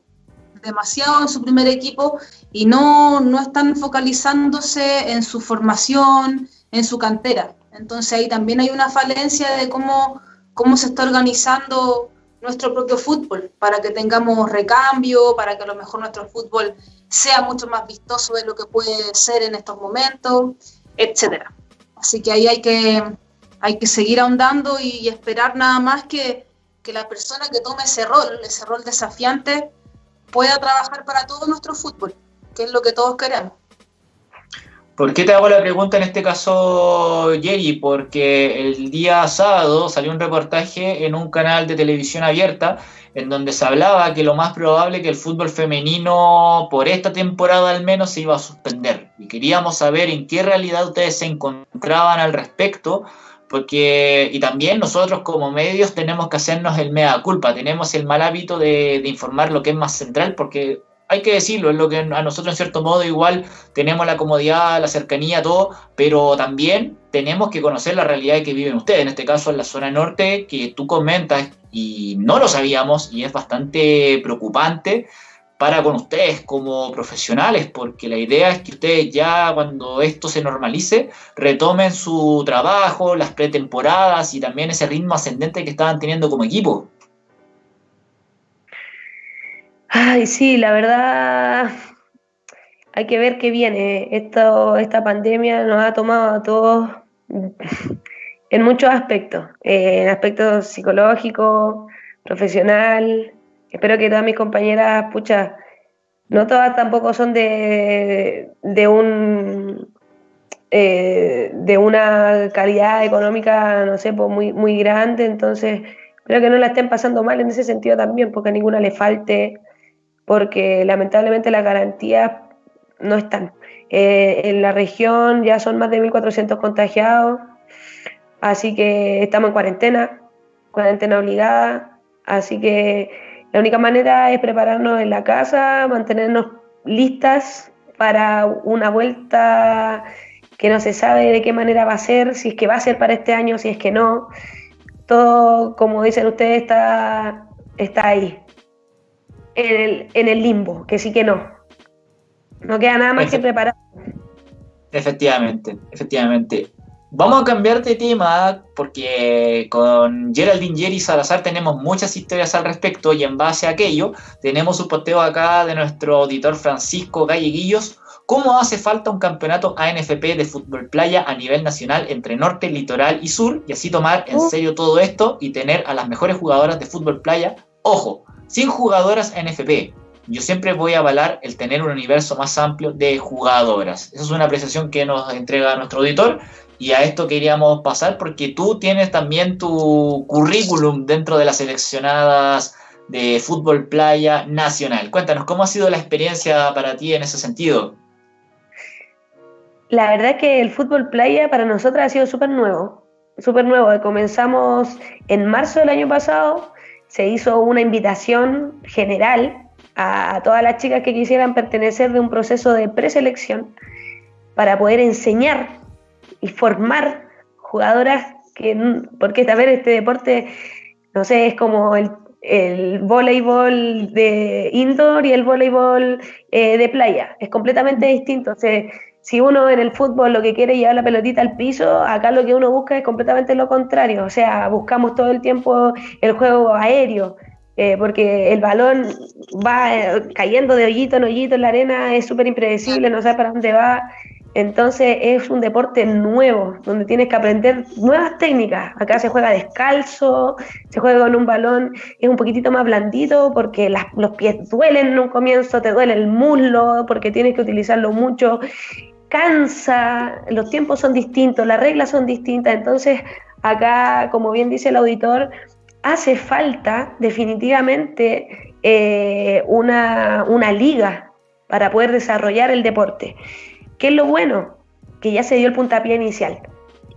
demasiado en su primer equipo y no, no están focalizándose en su formación, en su cantera. Entonces ahí también hay una falencia de cómo, cómo se está organizando nuestro propio fútbol, para que tengamos recambio, para que a lo mejor nuestro fútbol sea mucho más vistoso de lo que puede ser en estos momentos, etcétera. Así que ahí hay que, hay que seguir ahondando y esperar nada más que, que la persona que tome ese rol, ese rol desafiante, pueda trabajar para todo nuestro fútbol, que es lo que todos queremos. ¿Por qué te hago la pregunta en este caso, Jerry? Porque el día sábado salió un reportaje en un canal de televisión abierta en donde se hablaba que lo más probable que el fútbol femenino por esta temporada al menos se iba a suspender. Y queríamos saber en qué realidad ustedes se encontraban al respecto, porque y también nosotros como medios tenemos que hacernos el mea culpa, tenemos el mal hábito de, informar lo que es más central, porque hay que decirlo, es lo que a nosotros en cierto modo igual tenemos la comodidad, la cercanía, todo, pero también tenemos que conocer la realidad que viven ustedes, en este caso en la zona norte, que tú comentas y no lo sabíamos y es bastante preocupante para con ustedes como profesionales, porque la idea es que ustedes ya cuando esto se normalice retomen su trabajo, las pretemporadas y también ese ritmo ascendente que estaban teniendo como equipo. Ay, sí, la verdad hay que ver qué viene. Esto, esta pandemia nos ha tomado a todos en muchos aspectos, en aspectos psicológicos, profesional, espero que todas mis compañeras, pucha, no todas tampoco son de, de un eh, de una calidad económica, no sé, pues muy, muy grande, entonces espero que no la estén pasando mal en ese sentido también, porque a ninguna le falte, porque lamentablemente las garantías no están. Eh, en la región ya son más de 1.400 contagiados, así que estamos en cuarentena, cuarentena obligada, así que la única manera es prepararnos en la casa, mantenernos listas para una vuelta que no se sabe de qué manera va a ser, si es que va a ser para este año, si es que no. Todo, como dicen ustedes, está, está ahí, en el, en el limbo, que sí que no. No queda nada más que preparar. Efectivamente, efectivamente. Vamos a cambiar de tema porque con Geraldine Jerry Salazar tenemos muchas historias al respecto y en base a aquello tenemos un posteo acá de nuestro auditor Francisco Galleguillos. ¿Cómo hace falta un campeonato ANFP de fútbol playa a nivel nacional entre norte, litoral y sur? Y así tomar en serio todo esto y tener a las mejores jugadoras de fútbol playa. Ojo, sin jugadoras ANFP. Yo siempre voy a avalar el tener un universo más amplio de jugadoras. Esa es una apreciación que nos entrega nuestro auditor y a esto queríamos pasar porque tú tienes también tu currículum dentro de las seleccionadas de fútbol playa nacional. Cuéntanos, ¿cómo ha sido la experiencia para ti en ese sentido? La verdad es que el fútbol playa para nosotros ha sido súper nuevo, súper nuevo. Comenzamos en marzo del año pasado, se hizo una invitación general a todas las chicas que quisieran pertenecer de un proceso de preselección para poder enseñar y formar jugadoras que, porque ver este deporte, no sé, es como el, el voleibol de indoor y el voleibol eh, de playa, es completamente distinto. O sea, si uno en el fútbol lo que quiere es llevar la pelotita al piso, acá lo que uno busca es completamente lo contrario, o sea, buscamos todo el tiempo el juego aéreo. Eh, porque el balón va eh, cayendo de hoyito en hoyito en la arena, es súper impredecible, no sabe para dónde va, Entonces es un deporte nuevo, donde tienes que aprender nuevas técnicas. Acá se juega descalzo, se juega con un balón, es un poquitito más blandito porque los pies duelen en un comienzo, te duele el muslo porque tienes que utilizarlo mucho, cansa, los tiempos son distintos, las reglas son distintas. Entonces acá, como bien dice el auditor, hace falta definitivamente eh, una, una liga para poder desarrollar el deporte. ¿Qué es lo bueno? Que ya se dio el puntapié inicial,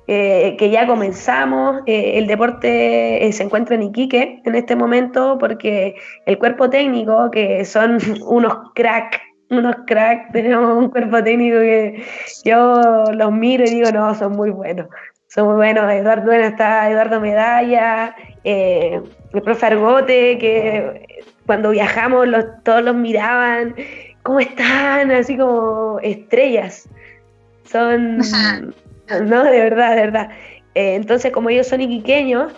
eh, que ya comenzamos, eh, el deporte se encuentra en Iquique en este momento porque el cuerpo técnico, que son unos crack, unos crack, tenemos un cuerpo técnico que yo los miro y digo, no, son muy buenos, son muy buenos, Eduardo, bueno, está Eduardo Medalla, el profe Argote, que cuando viajamos los, todos los miraban ¿cómo están? Así como estrellas. Son, no, de verdad, de verdad. Eh, entonces, como ellos son iquiqueños,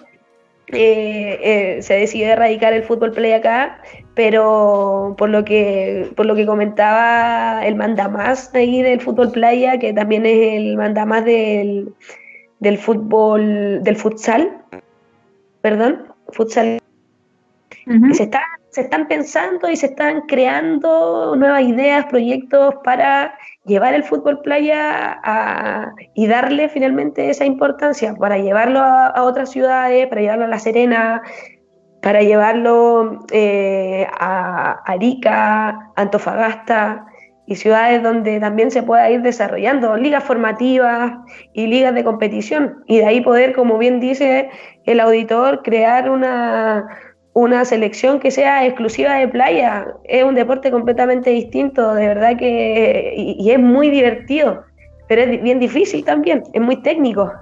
eh, eh, se decidió erradicar el fútbol play acá, pero por lo que por lo que comentaba el mandamás ahí del fútbol playa, que también es el mandamás del, del fútbol, del futsal, perdón, futsal, se está se están pensando y se están creando nuevas ideas, proyectos para llevar el fútbol playa y darle finalmente esa importancia, para llevarlo a, otras ciudades, para llevarlo a La Serena, para llevarlo eh, a Arica, Antofagasta y ciudades donde también se pueda ir desarrollando ligas formativas y ligas de competición y de ahí poder, como bien dice el auditor, crear una una selección que sea exclusiva de playa. Es un deporte completamente distinto, de verdad que y, es muy divertido, pero es bien difícil también, es muy técnico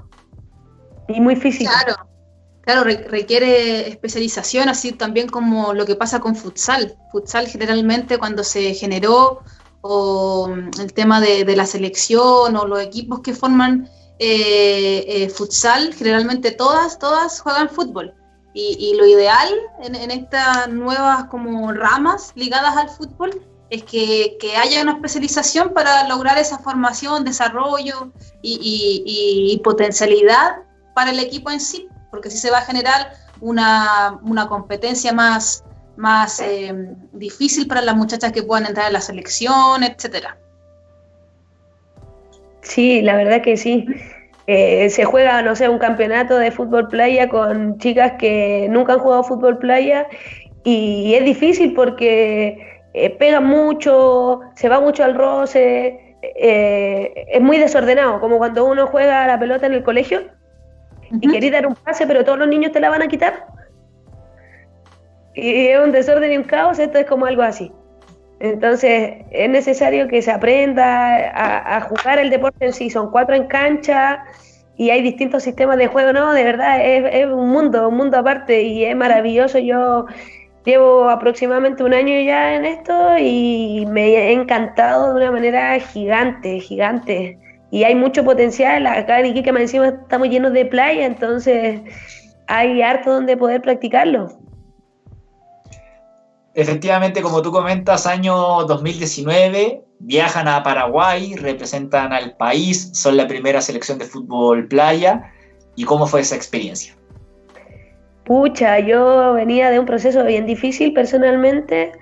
y muy físico. Claro, claro, requiere especialización, así también como lo que pasa con futsal. Futsal generalmente cuando se generó o mm, el tema de, la selección o los equipos que forman eh, eh, futsal, generalmente todas, todas juegan fútbol y, lo ideal en, estas nuevas como ramas ligadas al fútbol es que, haya una especialización para lograr esa formación, desarrollo y, potencialidad para el equipo en sí, porque así se va a generar una, competencia más, más eh, difícil para las muchachas que puedan entrar en la selección, etcétera. Sí, la verdad que sí. Eh, se juega, no sé, un campeonato de fútbol playa con chicas que nunca han jugado fútbol playa y es difícil porque eh, pega mucho, se va mucho al roce, eh, es muy desordenado, como cuando uno juega la pelota en el colegio y querés dar un pase, pero todos los niños te la van a quitar. Y es un desorden y un caos, esto es como algo así. Entonces es necesario que se aprenda a, jugar el deporte en sí. Son cuatro en cancha y hay distintos sistemas de juego. No, de verdad es, un mundo, un mundo aparte y es maravilloso. Yo llevo aproximadamente un año ya en esto y me he encantado de una manera gigante, gigante. Y hay mucho potencial. Acá en Iquique, más encima, estamos llenos de playa, entonces hay harto donde poder practicarlo. Efectivamente, como tú comentas, año 2019, viajan a Paraguay, representan al país, son la primera selección de fútbol playa. ¿Y cómo fue esa experiencia? Pucha, yo venía de un proceso bien difícil personalmente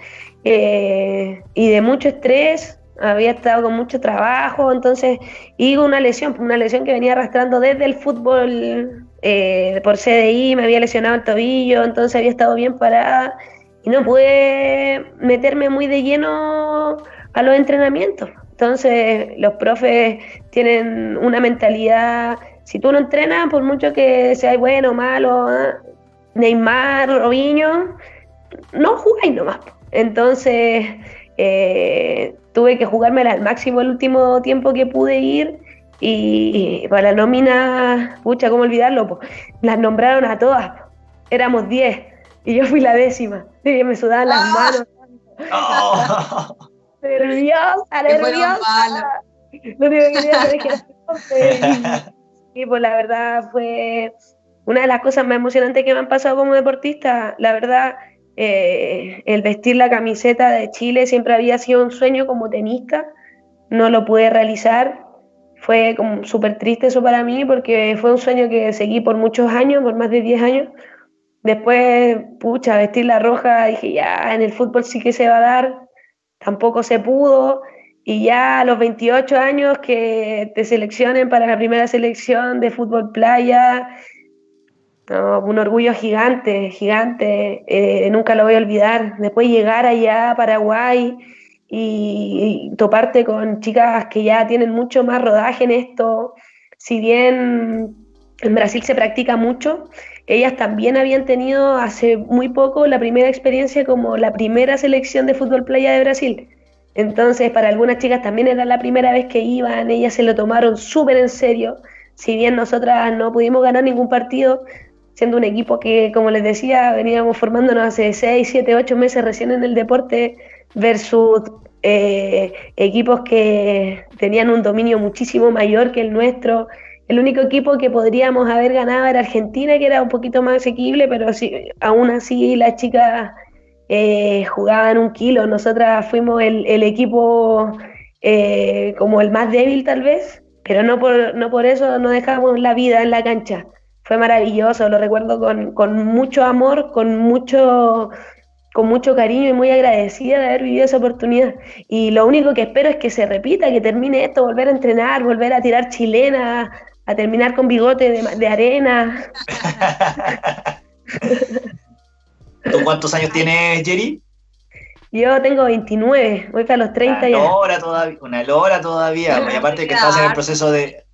eh, y de mucho estrés, había estado con mucho trabajo, entonces, y una lesión, una lesión que venía arrastrando desde el fútbol eh, por CDI, me había lesionado el tobillo, entonces había estado bien parada y no pude meterme muy de lleno a los entrenamientos. Entonces los profes tienen una mentalidad, si tú no entrenas, por mucho que seas bueno o malo, ¿eh? Neymar, Robinho, no jugáis nomás. Entonces eh, tuve que jugármela al máximo el último tiempo que pude ir y, para la nómina, pucha, ¿cómo olvidarlo? Las nombraron a todas, éramos 10 y yo fui la décima. Y me sudaban las ah. manos. Oh. nerviosa, nerviosa. Lo único que quería y pues la verdad fue una de las cosas más emocionantes que me han pasado como deportista. La verdad, eh, el vestir la camiseta de Chile siempre había sido un sueño como tenista. No lo pude realizar. fue como súper triste eso para mí porque fue un sueño que seguí por muchos años, por más de 10 años. Después, pucha, vestir la roja, dije, ya, en el fútbol sí que se va a dar, tampoco se pudo. Y ya a los 28 años que te seleccionen para la primera selección de fútbol playa, un orgullo gigante, gigante, eh, nunca lo voy a olvidar. Después llegar allá a Paraguay y, toparte con chicas que ya tienen mucho más rodaje en esto, si bien en Brasil se practica mucho, ellas también habían tenido hace muy poco la primera experiencia como la primera selección de fútbol playa de Brasil. Entonces, para algunas chicas también era la primera vez que iban, ellas se lo tomaron súper en serio. Si bien nosotras no pudimos ganar ningún partido, siendo un equipo que, como les decía, veníamos formándonos hace 6, 7, 8 meses recién en el deporte, versus eh, equipos que tenían un dominio muchísimo mayor que el nuestro. El único equipo que podríamos haber ganado era Argentina, que era un poquito más asequible, pero sí, aún así las chicas eh, jugaban un kilo. Nosotras fuimos el, equipo eh, como el más débil tal vez, pero no por, no por eso no dejamos la vida en la cancha fue maravilloso, lo recuerdo con, con, mucho amor, con mucho, con mucho cariño y muy agradecida de haber vivido esa oportunidad. Y lo único que espero es que se repita, que termine esto, volver a entrenar, volver a tirar chilena, a terminar con bigote de, de arena. ¿Tú cuántos años tienes, Jerry? Yo tengo 29, voy para los 30 una Hora todavía, una hora todavía, y aparte que estás en el proceso de,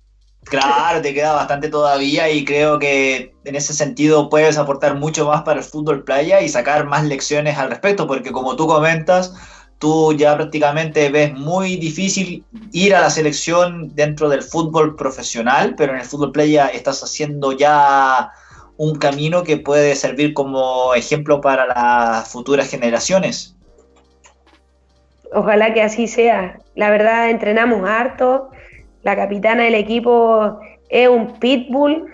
Claro, te queda bastante todavía y creo que en ese sentido puedes aportar mucho más para el fútbol playa y sacar más lecciones al respecto, porque como tú comentas, tú ya prácticamente ves muy difícil ir a la selección dentro del fútbol profesional, pero en el fútbol playa estás haciendo ya un camino que puede servir como ejemplo para las futuras generaciones. Ojalá que así sea. La verdad, entrenamos harto la capitana del equipo es un pitbull.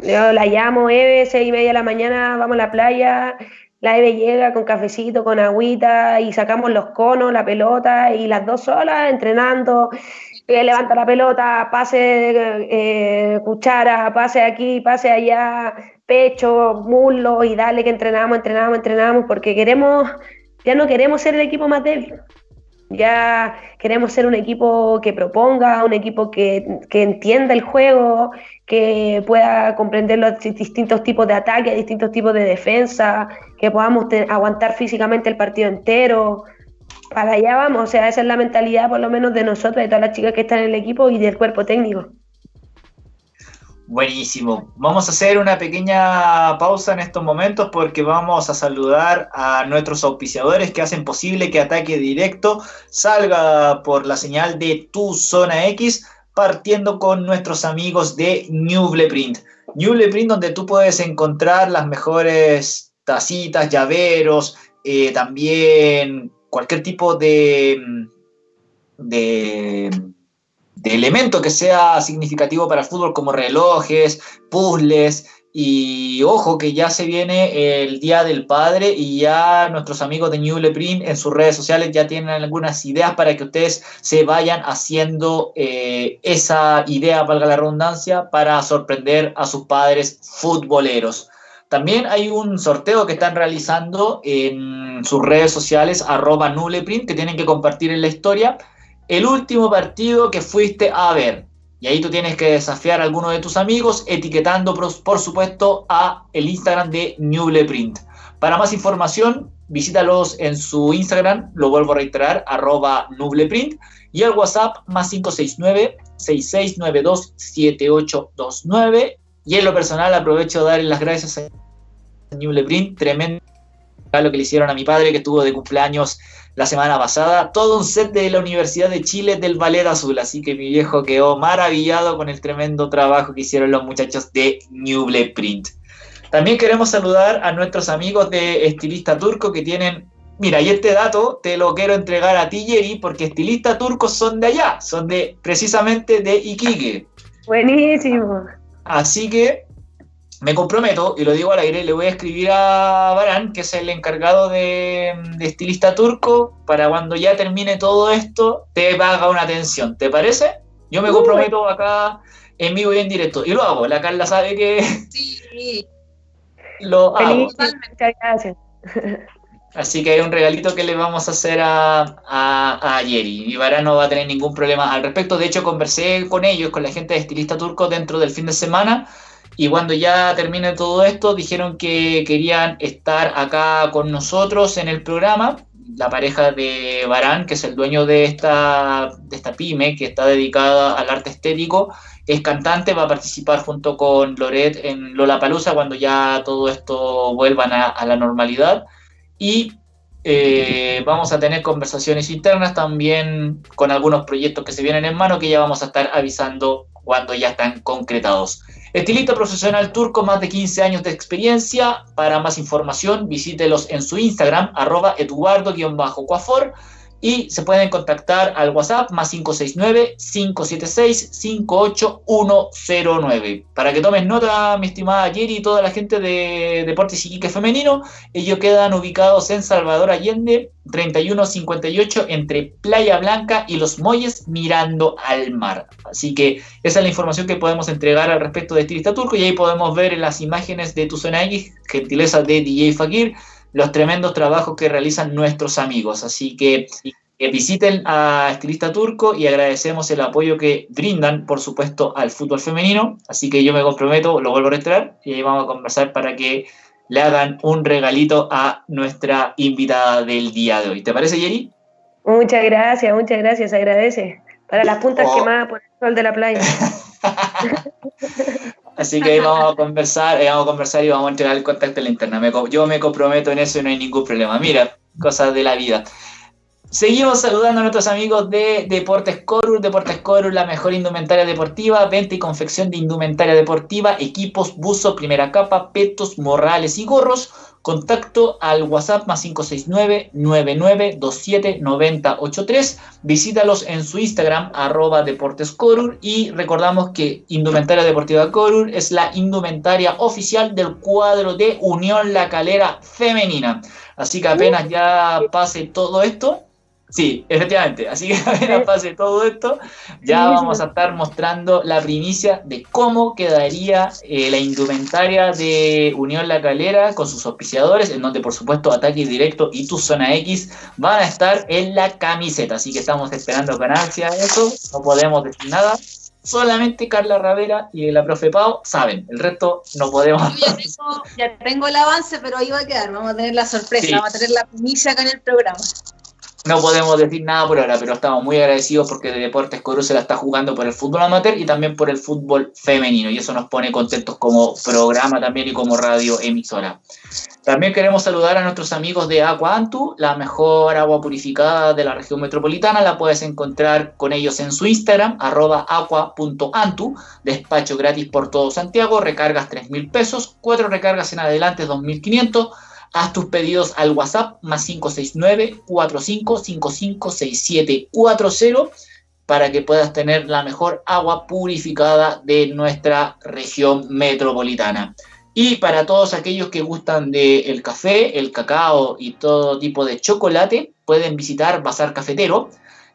Yo la llamo Eve, seis y media de la mañana, vamos a la playa. La Eve llega con cafecito, con agüita y sacamos los conos, la pelota y las dos solas entrenando. levanta la pelota, pase eh, cuchara, pase aquí, pase allá, pecho, muslo y dale que entrenamos, entrenamos, entrenamos, porque queremos, ya no queremos ser el equipo más débil. Ya queremos ser un equipo que proponga, un equipo que, entienda el juego, que pueda comprender los distintos tipos de ataque, distintos tipos de defensa, que podamos aguantar físicamente el partido entero. Para allá vamos, o sea, esa es la mentalidad por lo menos de nosotros, de todas las chicas que están en el equipo y del cuerpo técnico. Buenísimo. Vamos a hacer una pequeña pausa en estos momentos porque vamos a saludar a nuestros auspiciadores que hacen posible que Ataque Directo salga por la señal de Tu Zona X, partiendo con nuestros amigos de Newble Print. Newble Print donde tú puedes encontrar las mejores tacitas, llaveros, eh, también cualquier tipo de... de de elemento que sea significativo para el fútbol, como relojes, puzzles. Y ojo que ya se viene el Día del Padre y ya nuestros amigos de New Print en sus redes sociales ya tienen algunas ideas para que ustedes se vayan haciendo eh, esa idea, valga la redundancia, para sorprender a sus padres futboleros. También hay un sorteo que están realizando en sus redes sociales, arroba Nuleprint, que tienen que compartir en la historia el último partido que fuiste a ver. Y ahí tú tienes que desafiar a alguno de tus amigos etiquetando, por supuesto, a el Instagram de Nubleprint. Para más información, visítalos en su Instagram, lo vuelvo a reiterar, arroba Nubleprint, y el WhatsApp más 569-6692-7829. Y en lo personal aprovecho de darle las gracias a Nubleprint, tremendo lo que le hicieron a mi padre que estuvo de cumpleaños la semana pasada, todo un set de la Universidad de Chile del Ballet Azul, así que mi viejo quedó maravillado con el tremendo trabajo que hicieron los muchachos de Newble Print. También queremos saludar a nuestros amigos de Estilista Turco que tienen, mira, y este dato te lo quiero entregar a ti, Jerry, porque estilistas turcos son de allá, son de precisamente de Iquique. Buenísimo. Así que me comprometo, y lo digo al aire, le voy a escribir a Barán, que es el encargado de, estilista turco, para cuando ya termine todo esto, te haga una atención. ¿Te parece? Yo me comprometo acá en vivo y en directo. Y lo hago. La Carla sabe que. Sí. Lo hago. Muchas gracias. Así que hay un regalito que le vamos a hacer a, a, a Yeri. Y Vara no va a tener ningún problema al respecto. De hecho, conversé con ellos, con la gente de Estilista Turco dentro del fin de semana. Y cuando ya termine todo esto, dijeron que querían estar acá con nosotros en el programa. La pareja de Barán, que es el dueño de esta, de esta pyme, que está dedicada al arte estético, es cantante, va a participar junto con Loret en Lollapalooza cuando ya todo esto vuelva a, a la normalidad y eh, vamos a tener conversaciones internas también con algunos proyectos que se vienen en mano que ya vamos a estar avisando cuando ya están concretados. Estilista profesional turco, más de 15 años de experiencia. Para más información, visítelos en su Instagram, arroba eduardo-coafor y se pueden contactar al WhatsApp más 569-576-58109. Para que tomes nota, mi estimada Jerry y toda la gente de Deportes Iquique Femenino, ellos quedan ubicados en Salvador Allende, 3158, entre Playa Blanca y Los Molles, mirando al mar. Así que esa es la información que podemos entregar al respecto de Estilista Turco y ahí podemos ver en las imágenes de tu zona X, gentileza de DJ Fakir, los tremendos trabajos que realizan nuestros amigos. Así que, visiten a Estilista Turco y agradecemos el apoyo que brindan, por supuesto, al fútbol femenino. Así que yo me comprometo, lo vuelvo a restaurar y ahí vamos a conversar para que le hagan un regalito a nuestra invitada del día de hoy. ¿Te parece, Yeri? Muchas gracias, muchas gracias, agradece. Para las puntas oh. quemadas por el sol de la playa. Así que ahí vamos a conversar, vamos a conversar y vamos a entregar el contacto en la interna. yo me comprometo en eso y no hay ningún problema. Mira, cosas de la vida. Seguimos saludando a nuestros amigos de Deportes Corur. Deportes Corur, la mejor indumentaria deportiva, venta y confección de indumentaria deportiva, equipos, buzo, primera capa, petos, morrales y gorros Contacto al WhatsApp más 569-9927-9083. Visítalos en su Instagram, arroba Deportes Corur. Y recordamos que Indumentaria Deportiva Corur es la indumentaria oficial del cuadro de Unión La Calera Femenina. Así que apenas ya pase todo esto, Sí, efectivamente. Así que apenas pase todo esto, ya vamos a estar mostrando la primicia de cómo quedaría eh, la indumentaria de Unión La Calera con sus auspiciadores, en donde por supuesto Ataque Directo y Tu Zona X van a estar en la camiseta. Así que estamos esperando con ansia eso, no podemos decir nada. Solamente Carla Ravera y la profe Pau saben, el resto no podemos. ya, tengo, el avance, pero ahí va a quedar. Vamos a tener la sorpresa, vamos a tener la primicia acá en el programa. No podemos decir nada por ahora, pero estamos muy agradecidos porque de Deportes Coru se la está jugando por el fútbol amateur y también por el fútbol femenino. Y eso nos pone contentos como programa también y como radio emisora. También queremos saludar a nuestros amigos de Aqua Antu, la mejor agua purificada de la región metropolitana. La puedes encontrar con ellos en su Instagram, arroba. Despacho gratis por todo Santiago, recargas 3 mil pesos, cuatro recargas en adelante 2.500 Haz tus pedidos al WhatsApp más 569-4555-6740 para que puedas tener la mejor agua purificada de nuestra región metropolitana. Y para todos aquellos que gustan del café, el cacao y todo tipo de chocolate, pueden visitar Bazar Cafetero.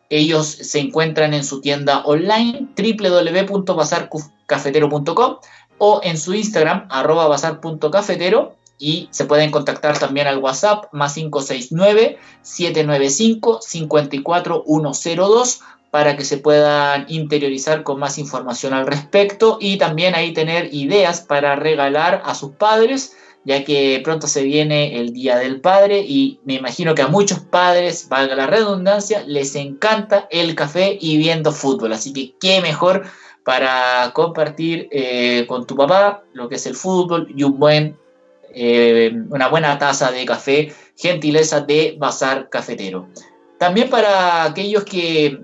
Ellos se encuentran en su tienda online www.bazarcafetero.com o en su Instagram arroba bazar.cafetero y se pueden contactar también al WhatsApp más 569-795-54102 para que se puedan interiorizar con más información al respecto y también ahí tener ideas para regalar a sus padres, ya que pronto se viene el Día del Padre y me imagino que a muchos padres, valga la redundancia, les encanta el café y viendo fútbol, así que qué mejor para compartir eh, con tu papá lo que es el fútbol y un buen eh, una buena taza de café, gentileza de Bazar Cafetero. También para aquellos que,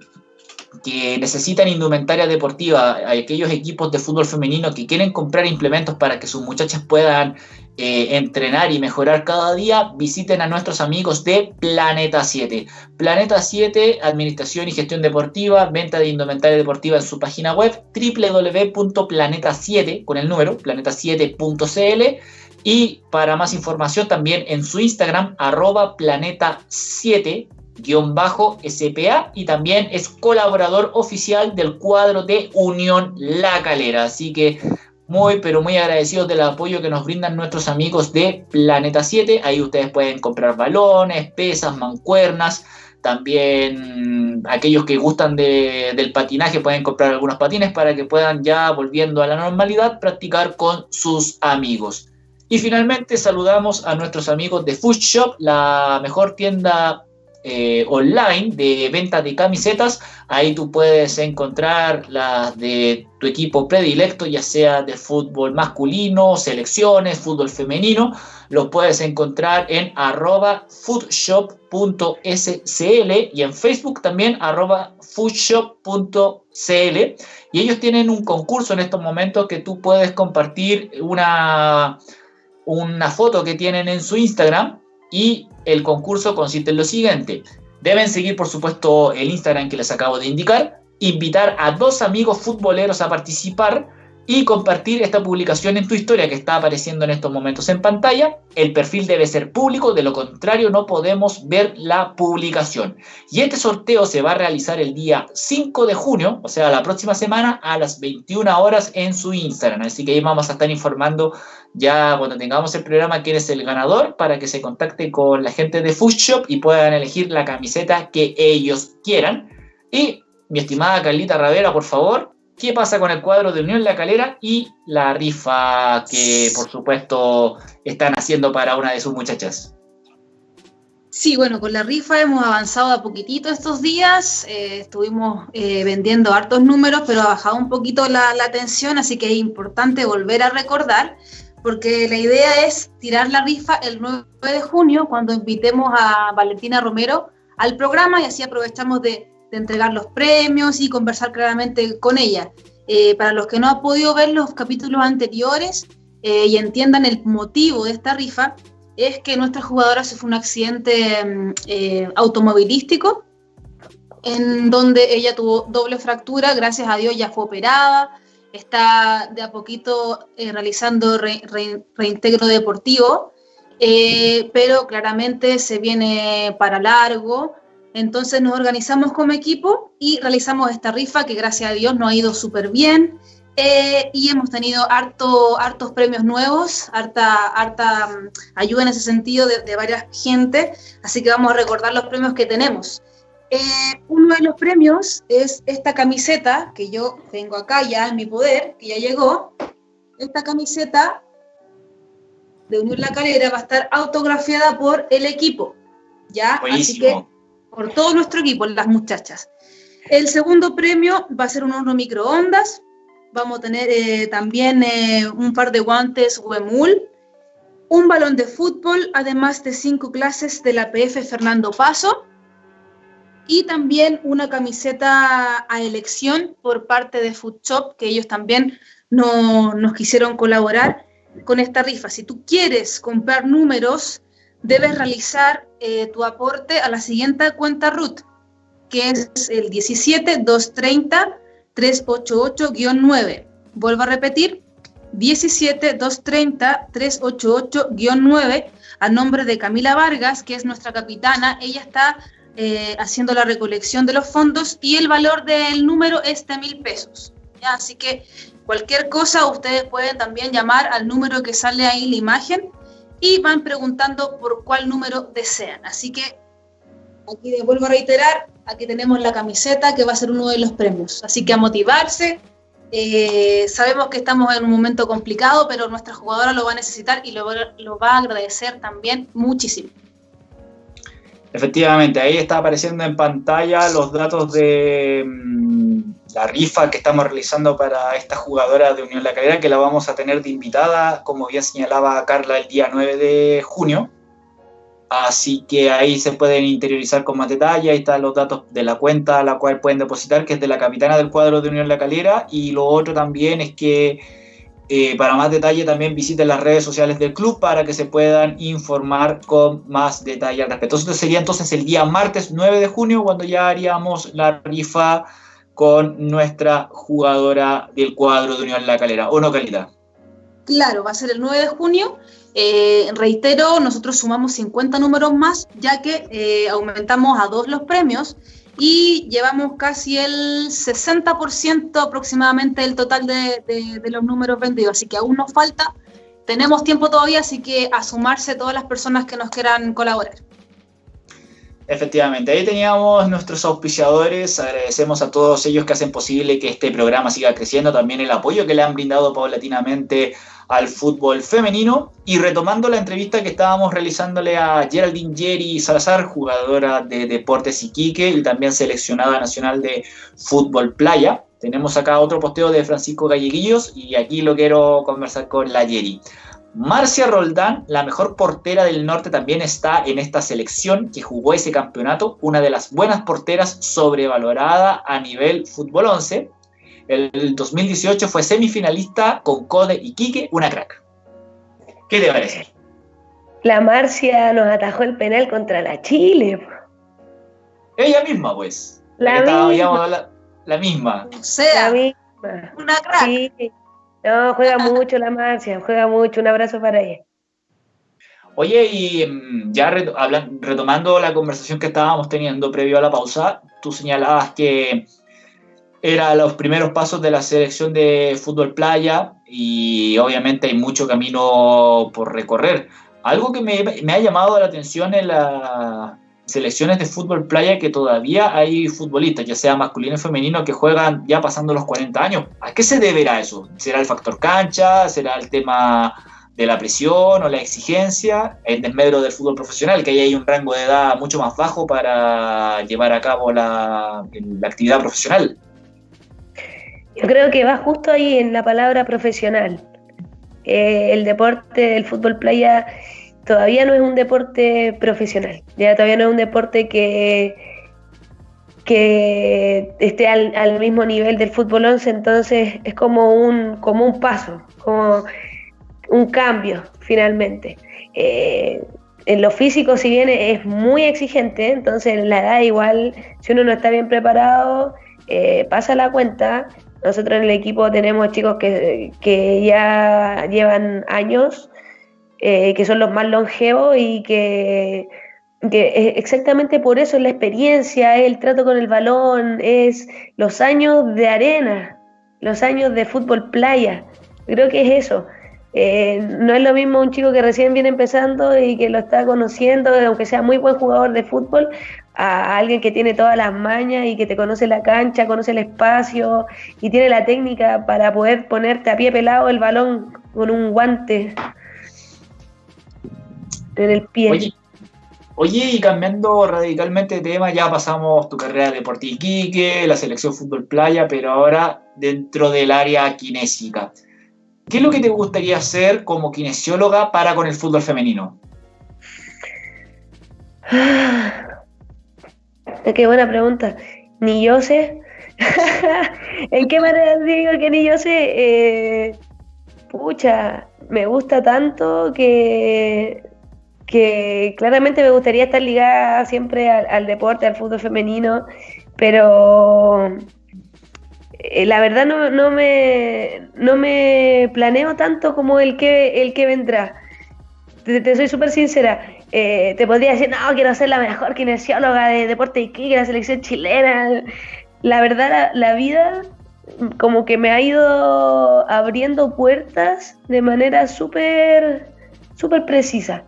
que necesitan indumentaria deportiva, aquellos equipos de fútbol femenino que quieren comprar implementos para que sus muchachas puedan eh, entrenar y mejorar cada día, visiten a nuestros amigos de Planeta 7. Planeta 7, Administración y Gestión Deportiva, venta de indumentaria deportiva en su página web www.planeta7 con el número planeta7.cl y para más información también en su Instagram, arroba planeta7, SPA y también es colaborador oficial del cuadro de Unión La Calera. Así que muy, pero muy agradecidos del apoyo que nos brindan nuestros amigos de Planeta 7. Ahí ustedes pueden comprar balones, pesas, mancuernas. También aquellos que gustan del patinaje pueden comprar algunos patines para que puedan ya volviendo a la normalidad practicar con sus amigos. Y finalmente saludamos a nuestros amigos de Food Shop, la mejor tienda eh, online de venta de camisetas. Ahí tú puedes encontrar las de tu equipo predilecto, ya sea de fútbol masculino, selecciones, fútbol femenino. Los puedes encontrar en arroba foodshop.scl y en Facebook también arroba foodshop.cl. Y ellos tienen un concurso en estos momentos que tú puedes compartir una, una foto que tienen en su Instagram y el concurso consiste en lo siguiente. Deben seguir, por supuesto, el Instagram que les acabo de indicar, invitar a dos amigos futboleros a participar y compartir esta publicación en tu historia que está apareciendo en estos momentos en pantalla. El perfil debe ser público, de lo contrario no podemos ver la publicación. Y este sorteo se va a realizar el día 5 de junio, o sea, la próxima semana a las 21 horas en su Instagram. Así que ahí vamos a estar informando ya cuando tengamos el programa quién es el ganador para que se contacte con la gente de Food Shop y puedan elegir la camiseta que ellos quieran. Y mi estimada Carlita Ravera, por favor, qué pasa con el cuadro de Unión La Calera y la rifa que, por supuesto, están haciendo para una de sus muchachas. Sí, bueno, con la rifa hemos avanzado a poquitito estos días, eh, estuvimos eh, vendiendo hartos números, pero ha bajado un poquito la, la tensión, así que es importante volver a recordar, porque la idea es tirar la rifa el 9 de junio, cuando invitemos a Valentina Romero al programa y así aprovechamos de de entregar los premios y conversar claramente con ella. Eh, para los que no han podido ver los capítulos anteriores eh, y entiendan el motivo de esta rifa, es que nuestra jugadora sufrió un accidente mm, eh, automovilístico en donde ella tuvo doble fractura, gracias a Dios ya fue operada, está de a poquito realizando reintegro deportivo, pero claramente se viene para largo entonces nos organizamos como equipo y realizamos esta rifa que gracias a Dios nos ha ido súper bien. Eh, y hemos tenido harto, hartos premios nuevos, harta, harta mm, ayuda en ese sentido de, varias gente, así que vamos a recordar los premios que tenemos. Eh, uno de los premios es esta camiseta que yo tengo acá ya en mi poder, que ya llegó. Esta camiseta de Unión La Calera va a estar autografiada por el equipo. ¿ya? Así que por todo nuestro equipo, las muchachas. El segundo premio va a ser un horno microondas. Vamos a tener eh, también eh, un par de guantes Wemul, un balón de fútbol, además de cinco clases de la PF Fernando Paso y también una camiseta a elección por parte de Food Shop, que ellos también no, nos quisieron colaborar con esta rifa. Si tú quieres comprar números debes realizar eh, tu aporte a la siguiente cuenta RUT, que es el 17230-388-9. Vuelvo a repetir, 17230-388-9 a nombre de Camila Vargas, que es nuestra capitana. Ella está eh, haciendo la recolección de los fondos y el valor del número es de mil pesos. Así que cualquier cosa ustedes pueden también llamar al número que sale ahí en la imagen y van preguntando por cuál número desean. Así que aquí les vuelvo a reiterar, aquí tenemos la camiseta que va a ser uno de los premios. Así que a motivarse. Eh, sabemos que estamos en un momento complicado, pero nuestra jugadora lo va a necesitar y lo, lo va a agradecer también muchísimo. Efectivamente, ahí está apareciendo en pantalla los datos de mm, la rifa que estamos realizando para esta jugadora de Unión La Calera, que la vamos a tener de invitada, como bien señalaba Carla, el día 9 de junio. Así que ahí se pueden interiorizar con más detalle. Ahí están los datos de la cuenta a la cual pueden depositar, que es de la capitana del cuadro de Unión La Calera. Y lo otro también es que eh, para más detalle también visiten las redes sociales del club para que se puedan informar con más detalle al respecto. Esto sería entonces el día martes 9 de junio cuando ya haríamos la rifa con nuestra jugadora del cuadro de Unión La Calera. ¿O no, Calita? Claro, va a ser el 9 de junio. Eh, reitero, nosotros sumamos 50 números más, ya que eh, aumentamos a dos los premios y llevamos casi el 60% aproximadamente del total de, de, los números vendidos, así que aún nos falta. Tenemos tiempo todavía, así que a sumarse todas las personas que nos quieran colaborar. Efectivamente, ahí teníamos nuestros auspiciadores, agradecemos a todos ellos que hacen posible que este programa siga creciendo, también el apoyo que le han brindado paulatinamente al fútbol femenino y retomando la entrevista que estábamos realizándole a Geraldine Jerry Salazar, jugadora de Deportes Iquique y también seleccionada nacional de fútbol playa. Tenemos acá otro posteo de Francisco Galleguillos y aquí lo quiero conversar con la Jerry. Marcia Roldán, la mejor portera del norte, también está en esta selección que jugó ese campeonato, una de las buenas porteras sobrevalorada a nivel fútbol 11. El 2018 fue semifinalista con Code y Quique, una crack. ¿Qué te parece? La Marcia nos atajó el penal contra la Chile. Ella misma, pues. La, misma. La, misma. O sea, una crack. No, juega mucho la Marcia, juega mucho. Un abrazo para ella. Oye, y mm, ya retomando la conversación que estábamos teniendo previo a la pausa, tú señalabas que eran los primeros pasos de la selección de fútbol playa y obviamente hay mucho camino por recorrer. Algo que me, ha llamado la atención en las selecciones de fútbol playa que todavía hay futbolistas, ya sea masculino o femenino, que juegan ya pasando los 40 años. ¿A qué se deberá eso? ¿Será el factor cancha? ¿Será el tema de la presión o la exigencia en desmedro del fútbol profesional, que ahí hay un rango de edad mucho más bajo para llevar a cabo la actividad profesional? Yo creo que va justo ahí en la palabra profesional. Eh, el deporte del fútbol playa todavía no es un deporte profesional, ya todavía no es un deporte que, que esté al, mismo nivel del fútbol 11, entonces es como un, como un paso, como un cambio finalmente. Eh, en lo físico, si bien es muy exigente, entonces en la edad igual, si uno no está bien preparado, eh, pasa la cuenta nosotros en el equipo tenemos chicos que, ya llevan años, eh, que son los más longevos y que, exactamente por eso es la experiencia, el trato con el balón, es los años de arena, los años de fútbol playa. Creo que es eso. Eh, no es lo mismo un chico que recién viene empezando y que lo está conociendo, aunque sea muy buen jugador de fútbol, a alguien que tiene todas las mañas y que te conoce la cancha, conoce el espacio y tiene la técnica para poder ponerte a pie pelado el balón con un guante en el pie. Oye, y cambiando radicalmente de tema, ya pasamos tu carrera de Iquique, la selección fútbol playa, pero ahora dentro del área kinésica. ¿Qué es lo que te gustaría hacer como kinesióloga para con el fútbol femenino? Qué buena pregunta. Ni yo sé. ¿En qué manera digo que ni yo sé? Eh, pucha, me gusta tanto que, que claramente me gustaría estar ligada siempre al, deporte, al fútbol femenino, pero eh, la verdad no, no, me, no me planeo tanto como el que, el que vendrá. te soy súper sincera. Eh, te podría decir, no, quiero ser la mejor kinesióloga de deporte y de la selección chilena. La verdad, la, vida como que me ha ido abriendo puertas de manera súper, súper precisa.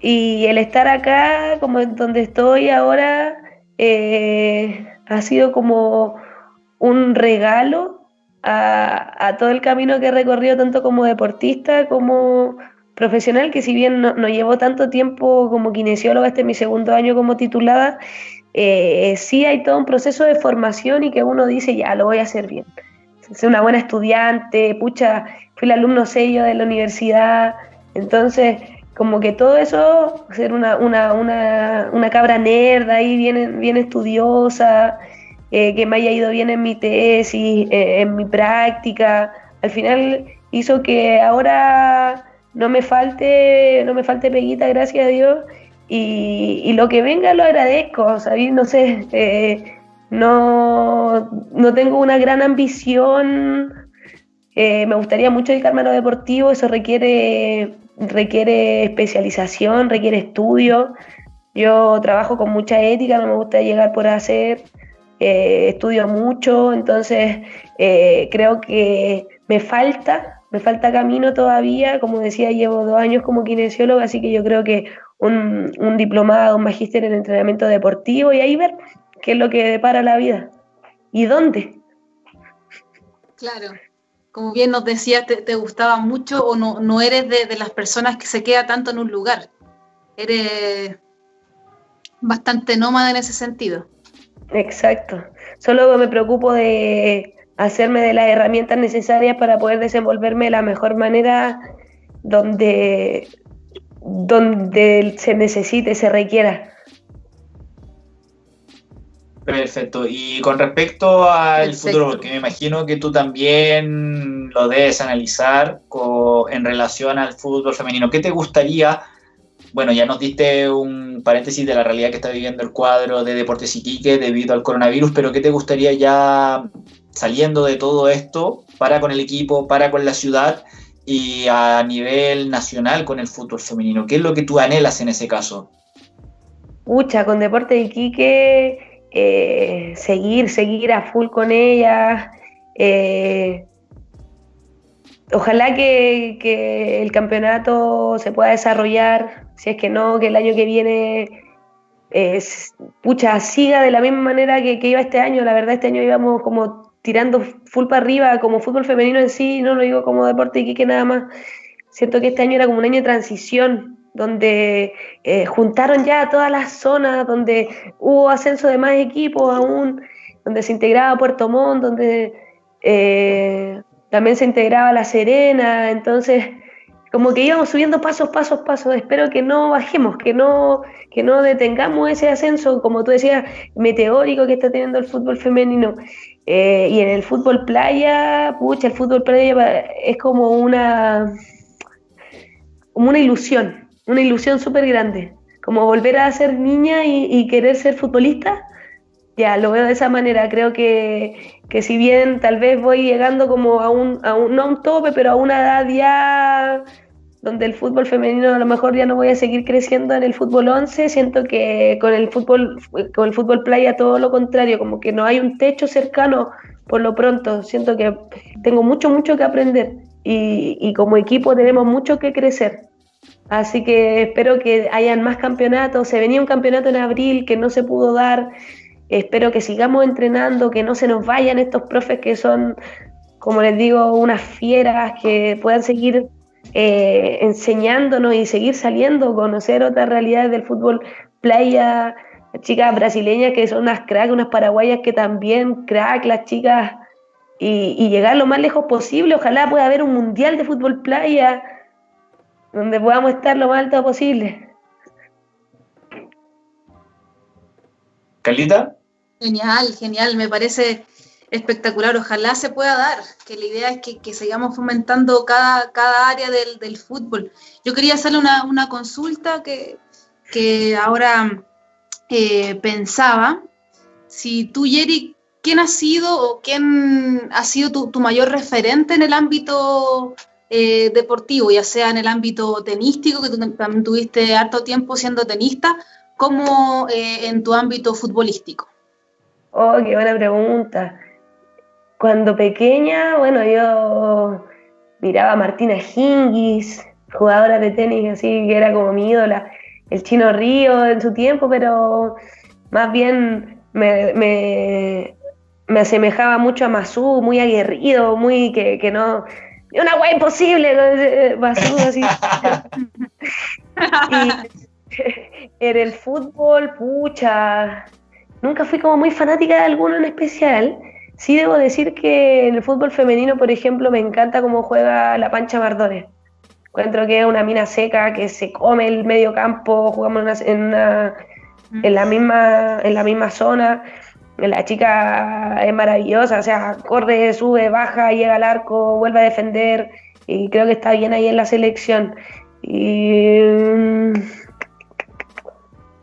Y el estar acá, como en donde estoy ahora, eh, ha sido como un regalo a, a, todo el camino que he recorrido, tanto como deportista como profesional que si bien no, llevo tanto tiempo como kinesióloga, este es mi segundo año como titulada, eh, sí hay todo un proceso de formación y que uno dice, ya, lo voy a hacer bien. Soy una buena estudiante, pucha, fui el alumno sello de la universidad, entonces como que todo eso, ser una, una, una, una cabra nerda ahí, bien, bien estudiosa, eh, que me haya ido bien en mi tesis, eh, en mi práctica, al final hizo que ahora no me falte, no me falte peguita, gracias a Dios, y, lo que venga lo agradezco, ¿sabes? No sé, eh, no, no tengo una gran ambición eh, me gustaría mucho dedicarme a lo deportivo, eso requiere, requiere especialización, requiere estudio. Yo trabajo con mucha ética, no me gusta llegar por hacer, eh, estudio mucho, entonces creo que me falta, me falta camino todavía, como decía, llevo dos años como kinesióloga, así que yo creo que un, un diplomado, un magíster en entrenamiento deportivo y ahí ver qué es lo que depara la vida y dónde. Claro, como bien nos decías, te, gustaba mucho o no, no eres de, las personas que se queda tanto en un lugar. Eres bastante nómada en ese sentido. Exacto. Solo me preocupo de hacerme de las herramientas necesarias para poder desenvolverme de la mejor manera donde, donde se necesite, se requiera. Perfecto. Y con respecto al futuro, porque me imagino que tú también lo debes analizar en relación al fútbol femenino, ¿qué te gustaría? Bueno, ya nos diste un paréntesis de la realidad que está viviendo el cuadro de Deportes Iquique debido al coronavirus, pero ¿qué te gustaría ya saliendo de todo esto para con el equipo, para con la ciudad y a nivel nacional con el fútbol femenino? ¿Qué es lo que tú anhelas en ese caso? Pucha, con Deportes Iquique eh, seguir, seguir a full con ella. Eh, ojalá que, el campeonato se pueda desarrollar, si es que no, que el año que viene pucha, siga de la misma manera que, iba este año. La verdad, este año íbamos como tirando full para arriba, como fútbol femenino en sí, no lo digo como deporte y que nada más. Siento que este año era como un año de transición, donde eh, juntaron ya todas las zonas, donde hubo ascenso de más equipos aún, donde se integraba Puerto Montt, donde eh, también se integraba La Serena, entonces como que íbamos subiendo pasos, pasos, pasos. Espero que no bajemos, que no, que no detengamos ese ascenso, como tú decías, meteórico que está teniendo el fútbol femenino. Eh, y en el fútbol playa, pucha, el fútbol playa es como una, como una ilusión una ilusión súper grande, como volver a ser niña y, querer ser futbolista. Ya, lo veo de esa manera. Creo que, que si bien tal vez voy llegando como a un, a un, no a un tope, pero a una edad ya donde el fútbol femenino a lo mejor ya no voy a seguir creciendo en el fútbol 11, siento que con el fútbol con el fútbol playa todo lo contrario, como que no hay un techo cercano por lo pronto, siento que tengo mucho mucho que aprender y, y como equipo tenemos mucho que crecer. Así que espero que hayan más campeonatos. Se venía un campeonato en abril que no se pudo dar. Espero que sigamos entrenando, que no se nos vayan estos profes que son, como les digo, unas fieras, que puedan seguir eh, enseñándonos y seguir saliendo, conocer otras realidades del fútbol playa, chicas brasileñas que son unas cracks, unas paraguayas que también crack, las chicas, y, y llegar lo más lejos posible. Ojalá pueda haber un mundial de fútbol playa donde podamos estar lo más alto posible. ¿Calita? Genial, genial, me parece espectacular. Ojalá se pueda dar, que la idea es que, sigamos fomentando cada, cada área del, fútbol. Yo quería hacerle una, consulta que, ahora eh, pensaba. Si tú, Jerry, ¿quién ha sido o quién ha sido tu, tu mayor referente en el ámbito eh, deportivo, ya sea en el ámbito tenístico, que tú también tuviste harto tiempo siendo tenista, como eh, en tu ámbito futbolístico? Oh, qué buena pregunta. Cuando pequeña, bueno, yo miraba a Martina Hingis, jugadora de tenis, así que era como mi ídola, el chino Río en su tiempo, pero más bien me, me, me asemejaba mucho a Masú, muy aguerrido, muy que, que no, una guay imposible, basura así. en el fútbol, pucha, nunca fui como muy fanática de alguno en especial. Sí debo decir que en el fútbol femenino, por ejemplo, me encanta cómo juega la Pancha Mardones. Encuentro que es una mina seca, que se come el medio campo, jugamos en, una, en, la misma, en la misma zona la chica es maravillosa, o sea, corre, sube, baja, llega al arco, vuelve a defender y creo que está bien ahí en la selección. Y mm,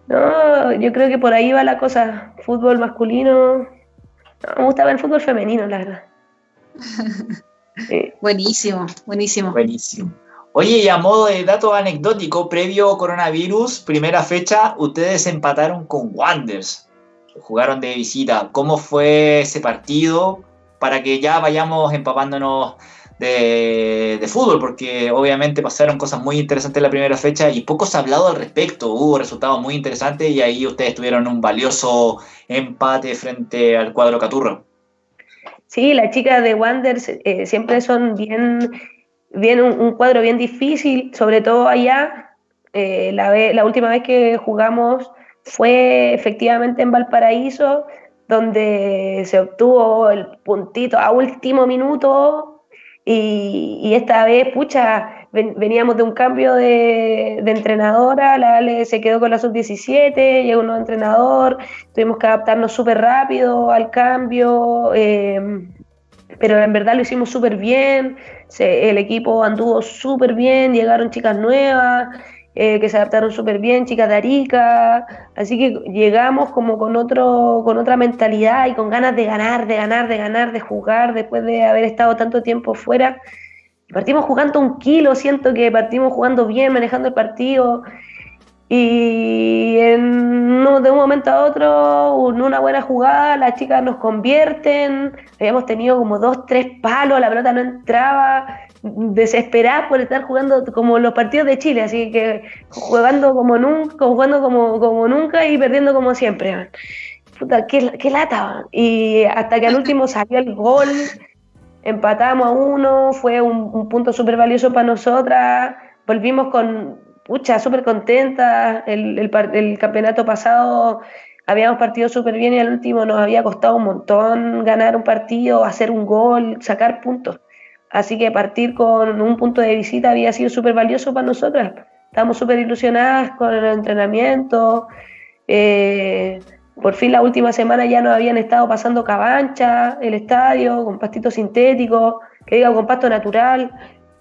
no, yo creo que por ahí va la cosa. Fútbol masculino. No, me gusta ver el fútbol femenino, la verdad. Buenísimo, buenísimo. Buenísimo. Oye, y a modo de dato anecdótico, previo coronavirus, primera fecha, ustedes empataron con Wanders. Jugaron de visita. ¿Cómo fue ese partido? Para que ya vayamos empapándonos de, fútbol, porque obviamente pasaron cosas muy interesantes en la primera fecha y poco se ha hablado al respecto. Hubo resultados muy interesantes y ahí ustedes tuvieron un valioso empate frente al cuadro Caturro. Sí, las chicas de Wanderers eh, siempre son bien, bien un, cuadro bien difícil, sobre todo allá. Eh, la, la última vez que jugamos fue efectivamente en Valparaíso, donde se obtuvo el puntito a último minuto y, esta vez, pucha, veníamos de un cambio de, entrenadora, la Ale se quedó con la sub-17, llegó un nuevo entrenador, tuvimos que adaptarnos súper rápido al cambio, em, pero en verdad lo hicimos súper bien, el equipo anduvo súper bien, llegaron chicas nuevas, eh, que se adaptaron súper bien, chicas de Arica, así que llegamos como con, otro, con otra mentalidad y con ganas de ganar, de ganar, de ganar, de jugar, después de haber estado tanto tiempo fuera. Partimos jugando un kilo, siento que partimos jugando bien, manejando el partido. Y de un momento a otro, en una buena jugada, las chicas nos convierten. Habíamos tenido como dos, tres palos, la pelota no entraba desesperada por estar jugando como los partidos de Chile, así que jugando como nunca, jugando como, como nunca y perdiendo como siempre. Puta, qué, qué lata. Y hasta que al último salió el gol, empatamos a uno, fue un, punto súper valioso para nosotras, volvimos con, pucha, súper contentas, el, el, el campeonato pasado habíamos partido súper bien y al último nos había costado un montón ganar un partido, hacer un gol, sacar puntos. Así que partir con un punto de visita había sido súper valioso para nosotras. Estábamos súper ilusionadas con el entrenamiento. Eh, por fin la última semana ya nos habían estado pasando cabancha, el estadio, con pastito sintético, que diga con pasto natural.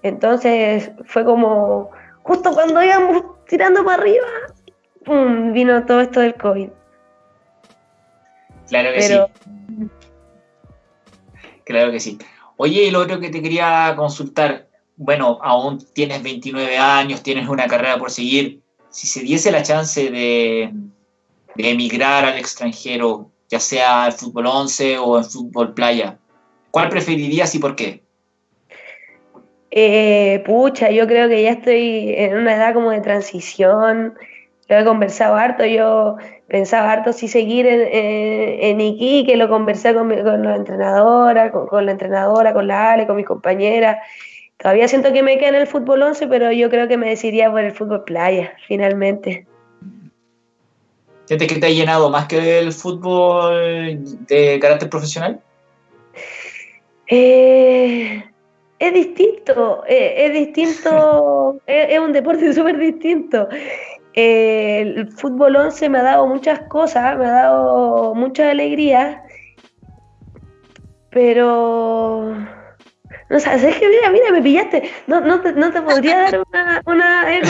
Entonces fue como, justo cuando íbamos tirando para arriba, ¡pum! vino todo esto del COVID. Claro que sí. Claro que sí. Oye, y lo otro que te quería consultar, bueno, aún tienes 29 años, tienes una carrera por seguir, si se diese la chance de, emigrar al extranjero, ya sea en fútbol 11 o en fútbol playa, ¿cuál preferirías y por qué? Eh, pucha, yo creo que ya estoy en una edad como de transición, lo he conversado harto, yo pensaba harto si seguir en, en, Iquique, lo conversé con, con la entrenadora, con, la entrenadora, con la Ale, con mis compañeras. Todavía siento que me queda en el fútbol 11, pero yo creo que me decidiría por el fútbol playa, finalmente. ¿Sientes que te ha llenado más que el fútbol de carácter profesional? Eh, es distinto, eh, es distinto, es, es, un deporte súper distinto el fútbol 11 me ha dado muchas cosas, me ha dado mucha alegría, pero... No sabes, es que mira, mira, me pillaste. No, no, te, no te podría dar una, una eh,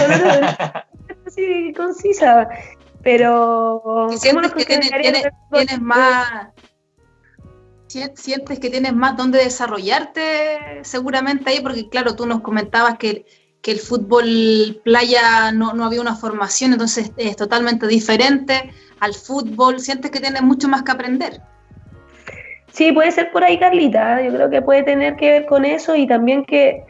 así concisa, pero... Sientes que tienes, tienes, más... Sientes que tienes más donde desarrollarte seguramente ahí, porque claro, tú nos comentabas que que el fútbol playa no, había una formación, entonces es totalmente diferente al fútbol. ¿Sientes que tienes mucho más que aprender? Sí, puede ser por ahí, Carlita. Yo creo que puede tener que ver con eso y también que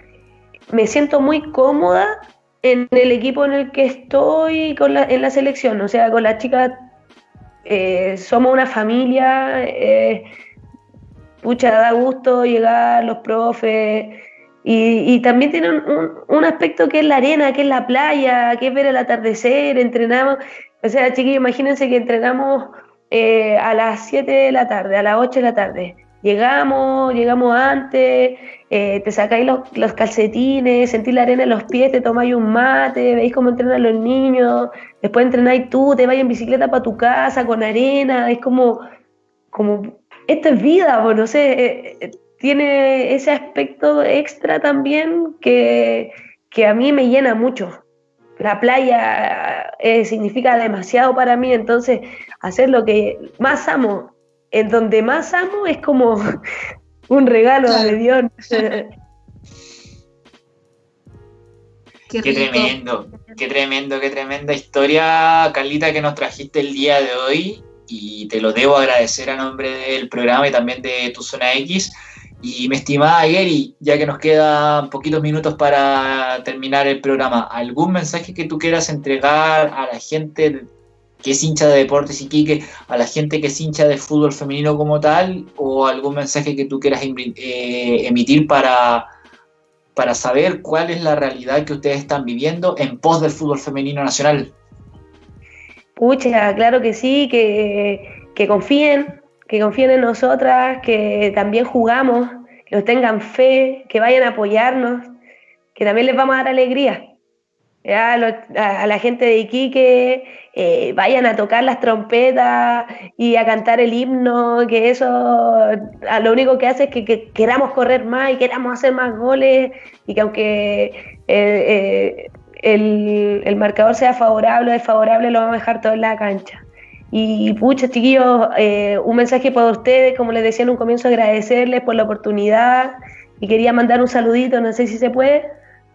me siento muy cómoda en el equipo en el que estoy con la, en la selección. O sea, con las chicas eh, somos una familia. Eh, pucha, da gusto llegar, los profes y, también tiene un, aspecto que es la arena, que es la playa, que es ver el atardecer, entrenamos, o sea, chiquillos, imagínense que entrenamos eh, a las 7 de la tarde, a las 8 de la tarde. Llegamos, llegamos antes, eh, te sacáis los, los, calcetines, sentís la arena en los pies, te tomáis un mate, veis cómo entrenan los niños, después entrenáis tú, te vais en bicicleta para tu casa con arena, es como, como, esto es vida, pues, no sé, eh, tiene ese aspecto extra también que, a mí me llena mucho. La playa eh, significa demasiado para mí, entonces hacer lo que más amo, en donde más amo es como un regalo de Dios. Qué, tremendo, qué tremendo, qué tremenda historia, Carlita, que nos trajiste el día de hoy y te lo debo agradecer a nombre del programa y también de tu zona X. Y mi estimada Gary, ya que nos quedan poquitos minutos para terminar el programa, ¿algún mensaje que tú quieras entregar a la gente que es hincha de Deportes Iquique, a la gente que es hincha de fútbol femenino como tal, o algún mensaje que tú quieras eh, emitir para para saber cuál es la realidad que ustedes están viviendo en pos del fútbol femenino nacional. Pucha, claro que sí, que, confíen, que confíen en nosotras, que también jugamos, que nos tengan fe, que vayan a apoyarnos, que también les vamos a dar alegría. A, la gente de Iquique, eh, vayan a tocar las trompetas y a cantar el himno, que eso lo único que hace es que, queramos correr más y queramos hacer más goles y que aunque eh, eh, el, marcador sea favorable o desfavorable, lo vamos a dejar todo en la cancha. Y pucha, chiquillos, un mensaje para ustedes, como les decía en un comienzo, agradecerles por la oportunidad y quería mandar un saludito, no sé si se puede.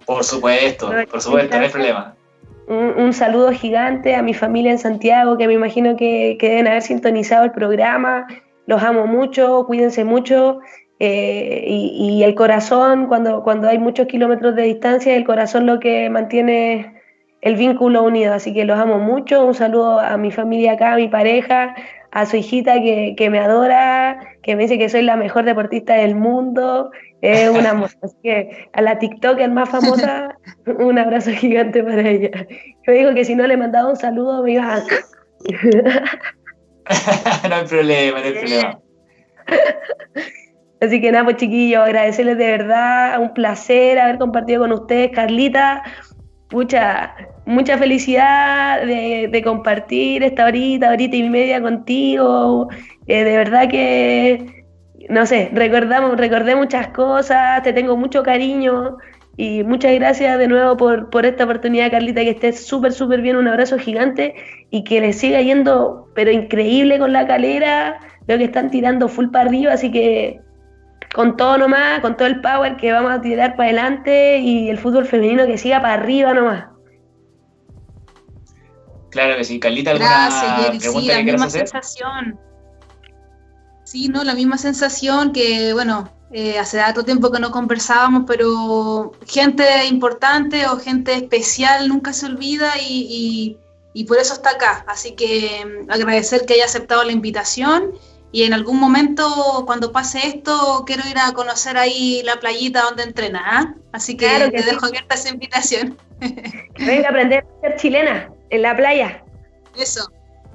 Por supuesto, por supuesto, no hay problema un, saludo gigante a mi familia en Santiago, que me imagino que, deben haber sintonizado el programa. Los amo mucho, cuídense mucho. Eh, y, el corazón, cuando, cuando hay muchos kilómetros de distancia, el corazón lo que mantiene el vínculo unido. Así que los amo mucho. Un saludo a mi familia acá, a mi pareja, a su hijita que, que me adora, que me dice que soy la mejor deportista del mundo es una Así que a la TikToker más famosa, un abrazo gigante para ella. Yo digo que si no le mandaba un saludo me iba a... no hay problema, no hay problema. Así que nada, pues chiquillos, agradecerles de verdad, un placer haber compartido con ustedes, Carlita. Mucha, mucha felicidad de, compartir esta horita, horita y media contigo. Eh, de verdad que no sé, recordamos, recordé muchas cosas, te tengo mucho cariño y muchas gracias de nuevo por, esta oportunidad, Carlita, que estés súper, súper bien, un abrazo gigante y que le siga yendo, pero increíble con la calera, veo que están tirando full para arriba, así que con todo nomás, con todo el power que vamos a tirar para adelante y el fútbol femenino que siga para arriba nomás. Claro que sí, Carlita, ¿alguna Gracias, pregunta sí, la sensación. Sí, no, la misma sensación que, bueno, eh, hace tanto tiempo que no conversábamos, pero gente importante o gente especial nunca se olvida y, por eso está acá. Así que mm, agradecer que haya aceptado la invitación y en algún momento cuando pase esto quiero ir a conocer ahí la playita donde entrena. ¿ah? Así que, te dejo abierta esa invitación. Venga a aprender a ser chilena en la playa. Eso,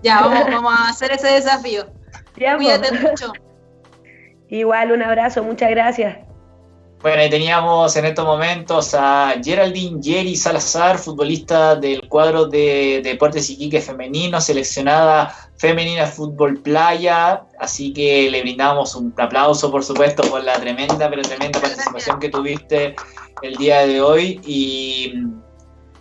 ya, vamos, vamos a hacer ese desafío. Cuídate mucho. Igual, un abrazo, muchas gracias. Bueno, ahí teníamos en estos momentos a Geraldine Jerry Salazar, futbolista del cuadro de Deportes Iquique femenino, seleccionada femenina fútbol playa, así que le brindamos un aplauso, por supuesto, por la tremenda, pero tremenda participación que tuviste el día de hoy. Y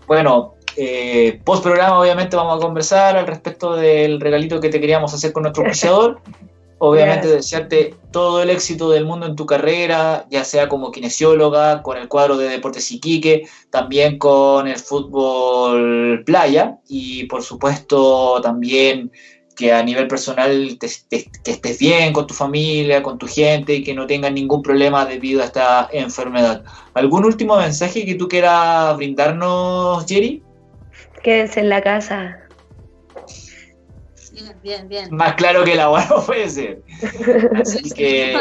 bueno, eh, post programa, obviamente, vamos a conversar al respecto del regalito que te queríamos hacer con nuestro oficiador. Obviamente, desearte todo el éxito del mundo en tu carrera, ya sea como kinesióloga, con el cuadro de Deportes Iquique, también con el fútbol playa y, por supuesto, también que a nivel personal que estés bien con tu familia, con tu gente y que no tengas ningún problema debido a esta enfermedad. ¿Algún último mensaje que tú quieras brindarnos, Jerry? Quédense en la casa. Bien, bien, Más claro que el agua no puede ser. Así que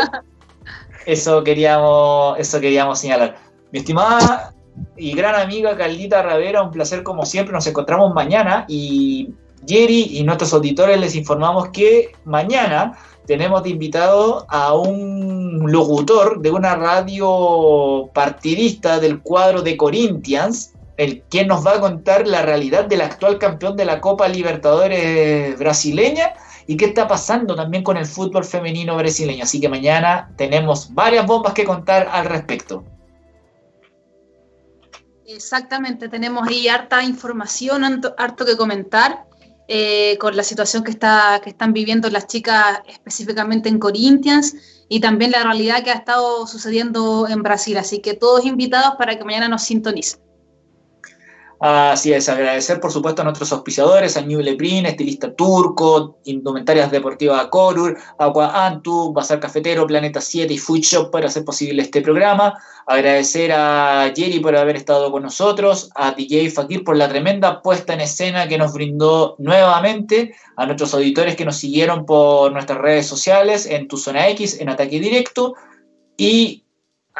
eso queríamos, eso queríamos señalar. Mi estimada y gran amiga Caldita Ravera, un placer como siempre. Nos encontramos mañana y Jerry y nuestros auditores les informamos que mañana tenemos de invitado a un locutor de una radio partidista del cuadro de Corinthians, el quien nos va a contar la realidad del actual campeón de la Copa Libertadores brasileña y qué está pasando también con el fútbol femenino brasileño. Así que mañana tenemos varias bombas que contar al respecto. Exactamente, tenemos ahí harta información, harto que comentar. eh, con la situación que, está, que están viviendo las chicas específicamente en Corinthians y también la realidad que ha estado sucediendo en Brasil. Así que todos invitados para que mañana nos sintonicen. Así es, agradecer por supuesto a nuestros auspiciadores, a New Lebrin, estilista turco, Indumentarias Deportivas Corur, Agua Antu, Bazar Cafetero, Planeta 7 y Food Shop para hacer posible este programa. Agradecer a Jerry por haber estado con nosotros, a DJ Fakir por la tremenda puesta en escena que nos brindó nuevamente, a nuestros auditores que nos siguieron por nuestras redes sociales, en Tu Zona X, en Ataque Directo, y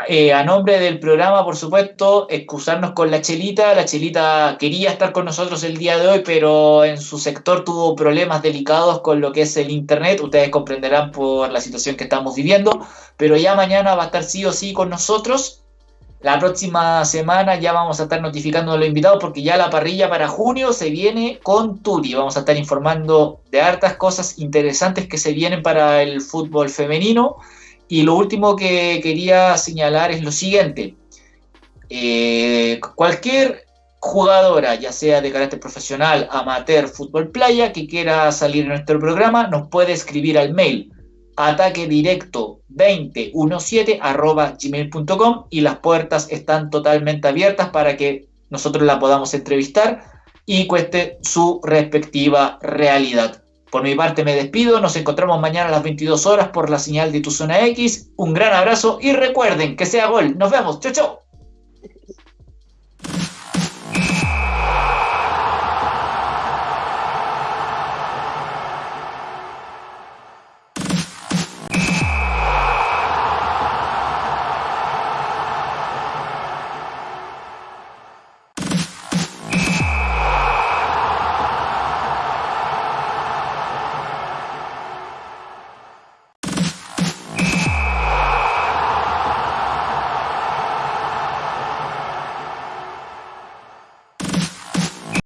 eh, a nombre del programa, por supuesto, excusarnos con la Chelita. La Chelita quería estar con nosotros el día de hoy, pero en su sector tuvo problemas delicados con lo que es el Internet. Ustedes comprenderán por la situación que estamos viviendo, pero ya mañana va a estar sí o sí con nosotros. La próxima semana ya vamos a estar notificando a los invitados porque ya la parrilla para junio se viene con Turi. Vamos a estar informando de hartas cosas interesantes que se vienen para el fútbol femenino y lo último que quería señalar es lo siguiente. Eh, cualquier jugadora, ya sea de carácter profesional, amateur, fútbol playa, que quiera salir en nuestro programa, nos puede escribir al mail ataque directo 2017 gmail.com y las puertas están totalmente abiertas para que nosotros la podamos entrevistar y cueste su respectiva realidad. Por mi parte me despido, nos encontramos mañana a las 22 horas por la señal de Tu Zona X. Un gran abrazo y recuerden que sea gol. Nos vemos. Chau, chau.